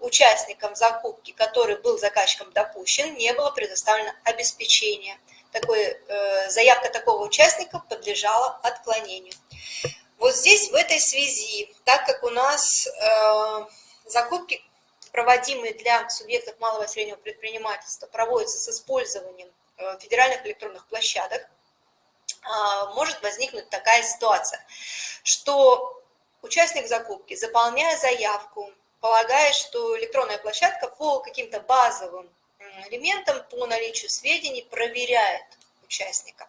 участникам закупки, который был заказчиком допущен, не было предоставлено обеспечение. Такой, э, заявка такого участника подлежала отклонению. Вот здесь в этой связи, так как у нас э, закупки проводимые для субъектов малого и среднего предпринимательства, проводятся с использованием э, федеральных электронных площадок, а, может возникнуть такая ситуация, что участник закупки, заполняя заявку, полагая, что электронная площадка по каким-то базовым элементам, по наличию сведений проверяет участника.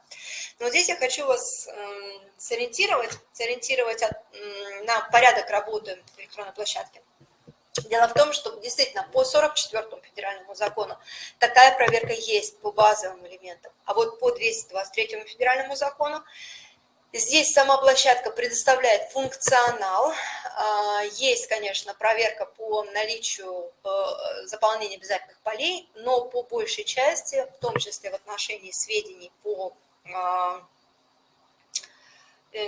Но здесь я хочу вас эм, сориентировать, сориентировать на порядок работы электронной площадки. Дело в том, что действительно по 44 федеральному закону такая проверка есть по базовым элементам, а вот по 223 федеральному закону здесь сама площадка предоставляет функционал, а, есть, конечно, проверка по наличию э, заполнения обязательных полей, но по большей части, в том числе в отношении сведений по а,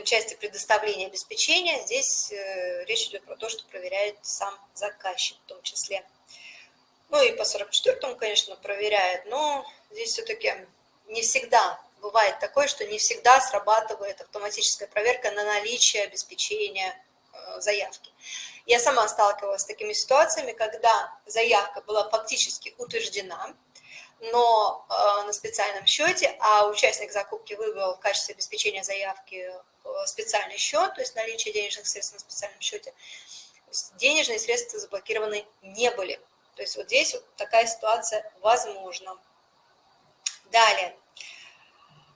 части предоставления обеспечения, здесь э, речь идет про то, что проверяет сам заказчик в том числе. Ну и по 44-му, конечно, проверяет, но здесь все-таки не всегда бывает такое, что не всегда срабатывает автоматическая проверка на наличие обеспечения э, заявки. Я сама сталкивалась с такими ситуациями, когда заявка была фактически утверждена, но на специальном счете, а участник закупки выбрал в качестве обеспечения заявки Э, специальный счет, то есть наличие денежных средств на специальном счете, денежные средства заблокированы не были. То есть вот здесь вот такая ситуация возможна. Далее.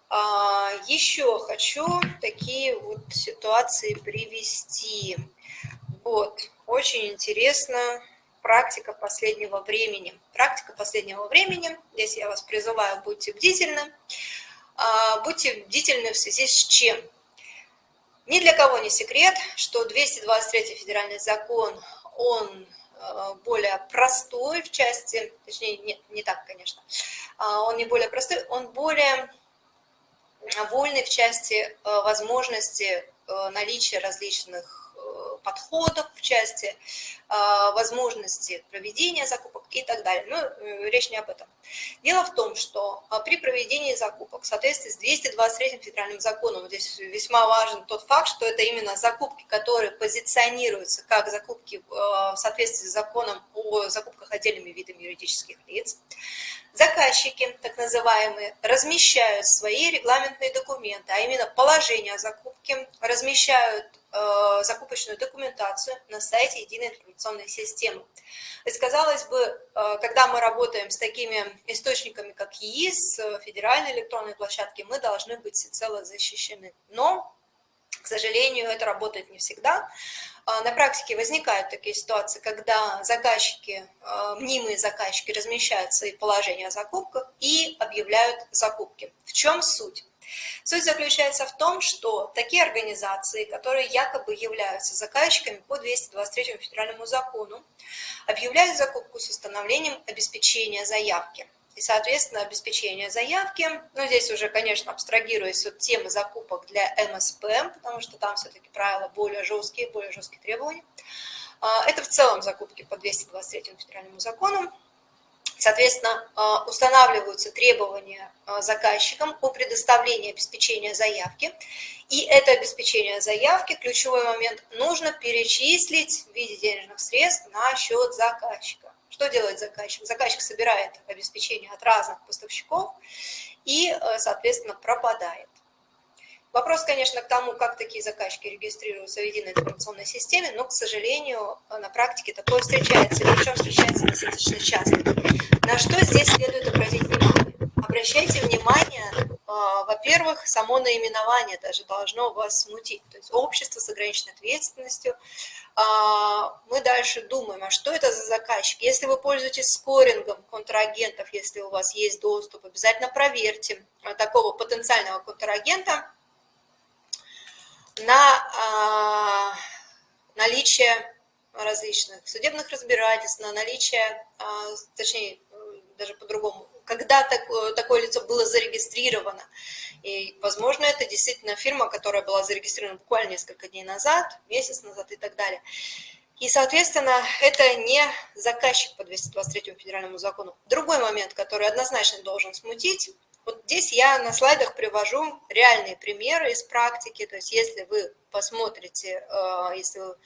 А, еще хочу такие вот ситуации привести. Вот, очень интересно практика последнего времени. Практика последнего времени, здесь я вас призываю, будьте бдительны. А, будьте бдительны в связи с чем? Ни для кого не секрет, что 223 федеральный закон, он э, более простой в части, точнее, нет, не так, конечно, а, он не более простой, он более вольный в части э, возможности э, наличия различных подходов в части а, возможности проведения закупок и так далее. Но э, речь не об этом. Дело в том, что при проведении закупок в соответствии с 223 федеральным законом, здесь весьма важен тот факт, что это именно закупки, которые позиционируются как закупки в соответствии с законом о закупках отдельными видами юридических лиц, Заказчики, так называемые, размещают свои регламентные документы, а именно положение о закупке, размещают э, закупочную документацию на сайте единой информационной системы. То казалось бы, э, когда мы работаем с такими источниками, как ЕИС, федеральной электронной площадки, мы должны быть всецело защищены. Но к сожалению, это работает не всегда. А, на практике возникают такие ситуации, когда заказчики, а, мнимые заказчики размещают свои положения о закупках и объявляют закупки. В чем суть? Суть заключается в том, что такие организации, которые якобы являются заказчиками по 223 федеральному закону, объявляют закупку с установлением обеспечения заявки и, соответственно, обеспечение заявки. Ну, здесь уже, конечно, абстрагируясь от темы закупок для МСП, потому что там все-таки правила более жесткие, более жесткие требования. А, это в целом закупки по 223 федеральному закону. Соответственно, э, устанавливаются требования э, заказчикам по предоставлению обеспечения заявки. И это обеспечение заявки, ключевой момент, нужно перечислить в виде денежных средств на счет заказчика. Что делает заказчик? Заказчик собирает обеспечение от разных поставщиков и, э, соответственно, пропадает. Вопрос, конечно, к тому, как такие заказчики регистрируются в единой информационной системе, но, к сожалению, на практике такое встречается, причем встречается достаточно часто. На что здесь следует обратить внимание? Обращайте внимание, а, во-первых, само наименование даже должно вас смутить, то есть общество с ограниченной ответственностью. А, мы дальше думаем, а что это за заказчик? Если вы пользуетесь скорингом контрагентов, если у вас есть доступ, обязательно проверьте такого потенциального контрагента, на а, наличие различных судебных разбирательств, на наличие, а, точнее, даже по-другому, когда такое, такое лицо было зарегистрировано. И, возможно, это действительно фирма, которая была зарегистрирована буквально несколько дней назад, месяц назад и так далее. И, соответственно, это не заказчик по 223 федеральному закону. Другой момент, который однозначно должен смутить, вот здесь я на слайдах привожу реальные примеры из практики, то есть если вы посмотрите, э, если вы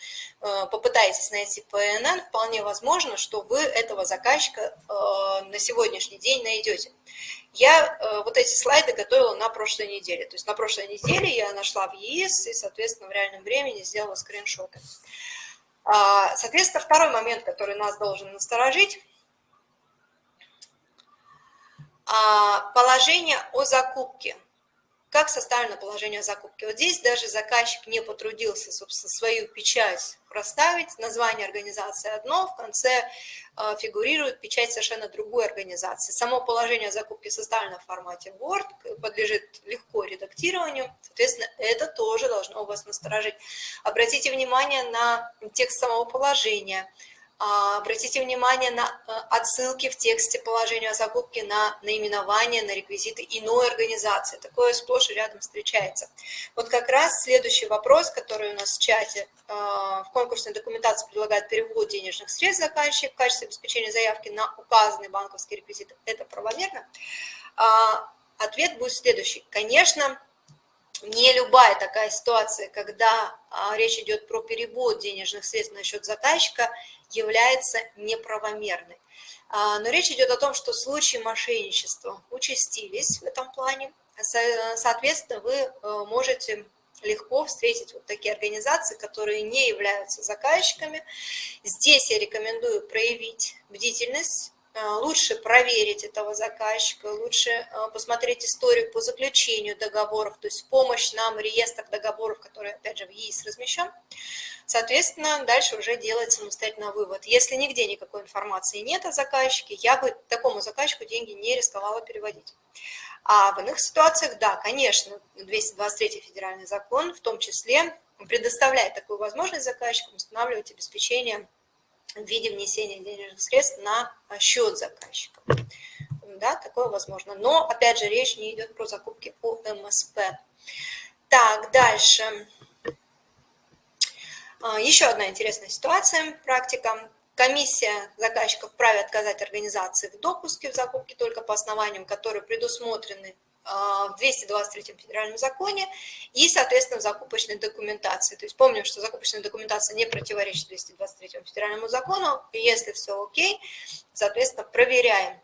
э, попытаетесь найти ПНН, вполне возможно, что вы этого заказчика э, на сегодняшний день найдете. Я вот эти слайды готовила на прошлой неделе, то есть на прошлой неделе я нашла в ЕИС и, соответственно, в реальном времени сделала скриншоты. А, соответственно, второй момент, который нас должен насторожить, а, положение о закупке. Как составлено положение о закупке? Вот здесь даже заказчик не потрудился, собственно, свою печать проставить. Название организации одно, в конце а, фигурирует печать совершенно другой организации. Само положение о закупке составлено в формате Word, подлежит легко редактированию. Соответственно, это тоже должно вас насторожить. Обратите внимание на текст самого положения – обратите внимание на э, отсылки в тексте положения о закупке на наименование, на реквизиты иной организации. Такое сплошь и рядом встречается. Вот как раз следующий вопрос, который у нас в чате. А, в конкурсной документации предлагает перевод денежных средств заказчик в качестве обеспечения заявки на указанный банковский реквизит. Это правомерно? А, ответ будет следующий. Конечно, не любая такая ситуация, когда речь идет про перевод денежных средств на счет заказчика, является неправомерной. А, но речь идет о том, что случаи мошенничества участились в этом плане. Соответственно, вы э, можете легко встретить вот такие организации, которые не являются заказчиками. Здесь я рекомендую проявить бдительность, лучше проверить этого заказчика, лучше э, посмотреть историю по заключению договоров, то есть помощь нам, реестр договоров, который, опять же, в ЕИС размещен. Соответственно, дальше уже делать самостоятельно вывод. Если нигде никакой информации нет о заказчике, я бы такому заказчику деньги не рисковала переводить. А в иных ситуациях, да, конечно, 223 федеральный закон в том числе предоставляет такую возможность заказчикам устанавливать обеспечение в виде внесения денежных средств на счет заказчика. Да, такое возможно. Но, опять же, речь не идет про закупки по МСП. Так, дальше. А, еще одна интересная ситуация, практика. Комиссия заказчиков вправе отказать организации в допуске в закупке только по основаниям, которые предусмотрены а, в 223 федеральном законе и, соответственно, в закупочной документации. То есть помним, что закупочная документация не противоречит 223 федеральному закону, и если все окей, соответственно, проверяем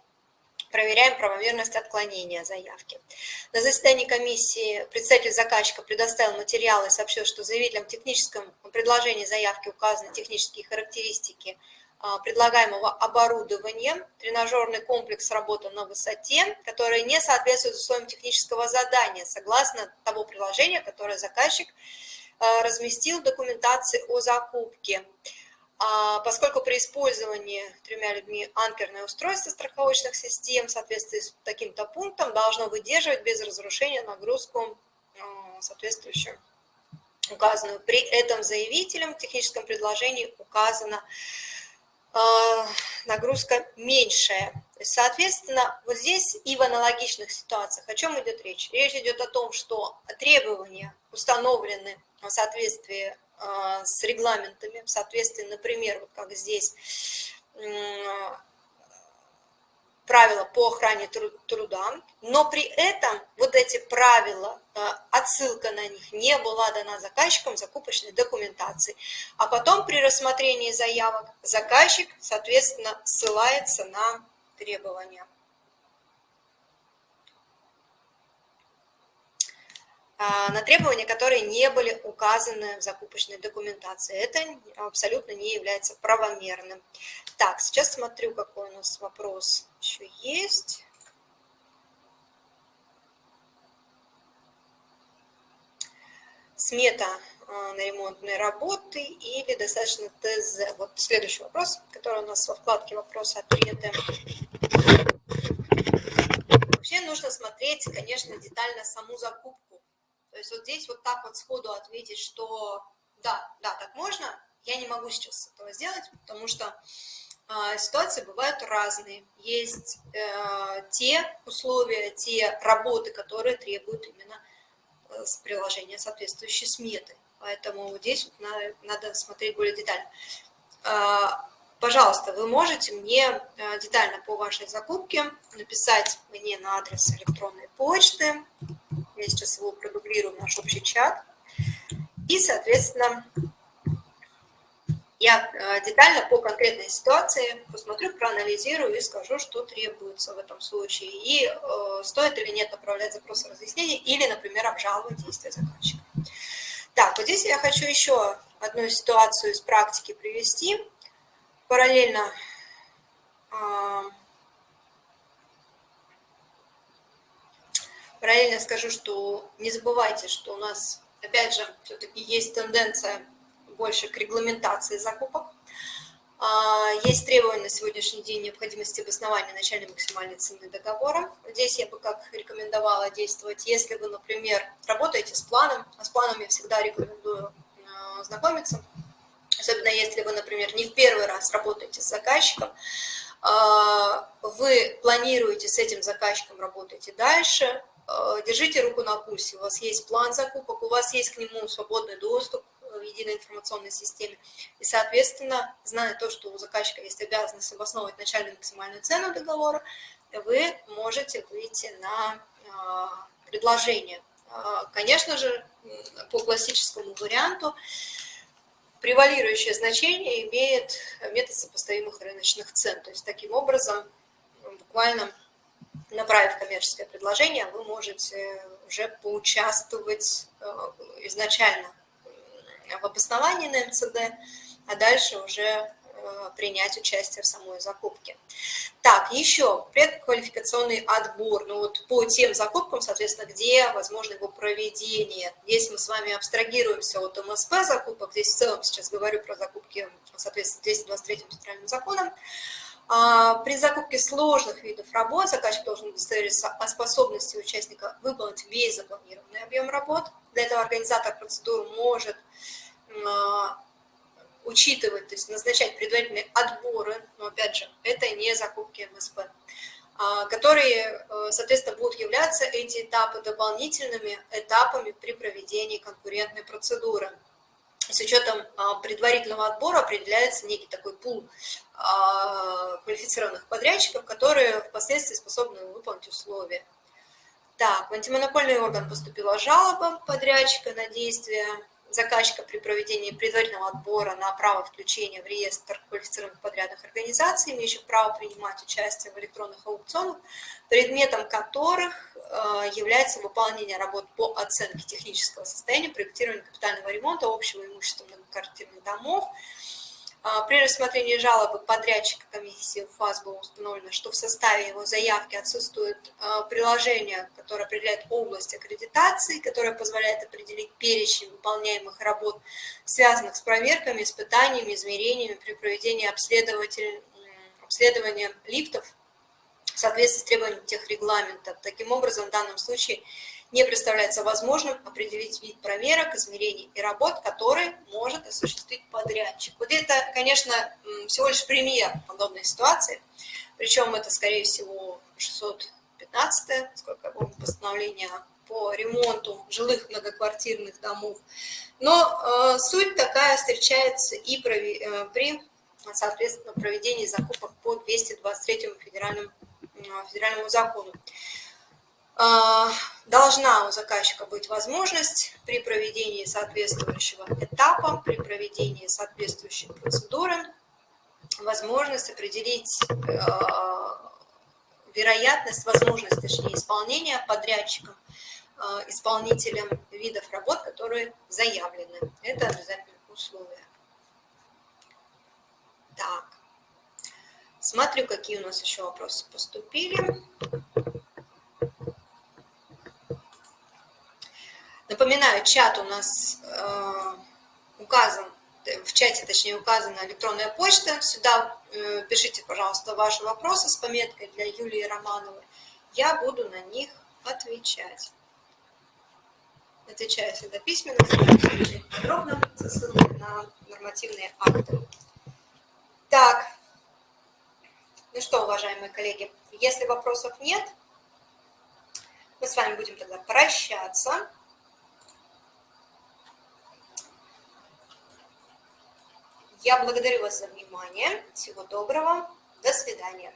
проверяем правомерность отклонения заявки. На заседании комиссии представитель заказчика предоставил материалы и сообщил, что заявителям в техническом предложении заявки указаны технические характеристики а, предлагаемого оборудования, тренажерный комплекс работы на высоте, которые не соответствуют условиям технического задания, согласно того приложения, которое заказчик а, разместил в документации о закупке. А поскольку при использовании тремя людьми анкерное устройство страховочных систем в соответствии с таким-то пунктом должно выдерживать без разрушения нагрузку а, соответствующую указанную. При этом заявителем в техническом предложении указана а, нагрузка меньшая. Соответственно, вот здесь и в аналогичных ситуациях о чем идет речь? Речь идет о том, что требования установлены в соответствии а, с регламентами в соответствии, например, вот как здесь, правила по охране труда, но при этом вот эти правила, э, отсылка на них не была дана заказчикам закупочной документации. А потом при рассмотрении заявок заказчик, соответственно, ссылается на требования. А, на требования, которые не были указаны в закупочной документации. Это абсолютно не является правомерным. Так, сейчас смотрю, какой у нас вопрос еще есть. Смета а, на ремонтные работы или достаточно ТЗ. Вот следующий вопрос, который у нас во вкладке «Вопросы ответы». Вообще нужно смотреть, конечно, детально саму закупку. То есть вот здесь вот так вот сходу ответить, что да, да, так можно, я не могу сейчас этого сделать, потому что а, ситуации бывают разные. Есть э, те условия, те работы, которые требуют именно э, приложения соответствующей сметы. Поэтому здесь вот надо, надо смотреть более детально. А, пожалуйста, вы можете мне э, детально по вашей закупке написать мне на адрес электронной почты. Я сейчас его продублирую в наш общий чат. И, соответственно, я э, детально по конкретной ситуации посмотрю, проанализирую и скажу, что требуется в этом случае. И э, стоит или нет направлять запрос разъяснения или, например, обжаловать действия заказчика. Так, вот здесь я хочу еще одну ситуацию из практики привести. Параллельно э, параллельно скажу, что не забывайте, что у нас, опять же, все-таки есть тенденция больше к регламентации закупок. А, есть требования на сегодняшний день необходимости обоснования начальной максимальной цены договора. Здесь я бы как рекомендовала действовать, если вы, например, работаете с планом, а с планом я всегда рекомендую а, знакомиться, особенно если вы, например, не в первый раз работаете с заказчиком, а, вы планируете с этим заказчиком работаете дальше, держите руку на пульсе, у вас есть план закупок, у вас есть к нему свободный доступ, единой информационной системе. И, соответственно, зная то, что у заказчика есть обязанность обосновывать начальную максимальную цену договора, вы можете выйти на а, предложение. А, конечно же, по классическому варианту превалирующее значение имеет метод сопоставимых рыночных цен. То есть таким образом, буквально направив коммерческое предложение, вы можете уже поучаствовать а, изначально в обосновании на МЦД, а дальше уже э, принять участие в самой закупке. Так, еще предквалификационный отбор. Ну вот по тем закупкам, соответственно, где возможно его проведение. Здесь мы с вами абстрагируемся от МСП закупок. Здесь в целом сейчас говорю про закупки, соответственно, 223 федеральным законом. А, при закупке сложных видов работ заказчик должен удостовериться о способности участника выполнить весь запланированный объем работ. Для этого организатор процедуры может а, учитывать, то есть назначать предварительные отборы, но опять же, это не закупки МСП, а, которые, э, соответственно, будут являться эти этапы дополнительными этапами при проведении конкурентной процедуры. С учетом предварительного отбора определяется некий такой пул квалифицированных подрядчиков, которые впоследствии способны выполнить условия. Так, в антимонопольный орган поступила жалоба подрядчика на действие заказчика при проведении предварительного отбора на право включения в реестр квалифицированных подрядных организаций, имеющих право принимать участие в электронных аукционах, предметом которых э, является выполнение работ по оценке технического состояния, проектирования капитального ремонта общего имущества многоквартирных домов, а, при рассмотрении жалобы подрядчика комиссии ФАС было установлено, что в составе его заявки отсутствует а, приложение, которое определяет область аккредитации, которое позволяет определить перечень выполняемых работ, связанных с проверками, испытаниями, измерениями при проведении обследования лифтов в соответствии с требованиями техрегламента. Таким образом, в данном случае не представляется возможным определить вид проверок, измерений и работ, которые может осуществить подрядчик. Вот это, конечно, всего лишь пример подобной ситуации, причем это, скорее всего, 615 сколько я помню, постановление по ремонту жилых многоквартирных домов. Но э, суть такая встречается и при, э, при, соответственно, проведении закупок по 223 федеральному федеральному закону. Должна у заказчика быть возможность при проведении соответствующего этапа, при проведении соответствующей процедуры, возможность определить а, вероятность, возможность, точнее, исполнения подрядчиком, а, исполнителем видов работ, которые заявлены. Это обязательное условие. Так, смотрю, какие у нас еще вопросы поступили. Напоминаю, чат у нас э, указан, в чате, точнее, указана электронная почта. Сюда э, пишите, пожалуйста, ваши вопросы с пометкой для Юлии Романовой. Я буду на них отвечать. Отвечаю всегда письменно, подробно, со ссылкой на нормативные акты. Так, ну что, уважаемые коллеги, если вопросов нет, мы с вами будем тогда прощаться. Я благодарю вас за внимание. Всего доброго. До свидания.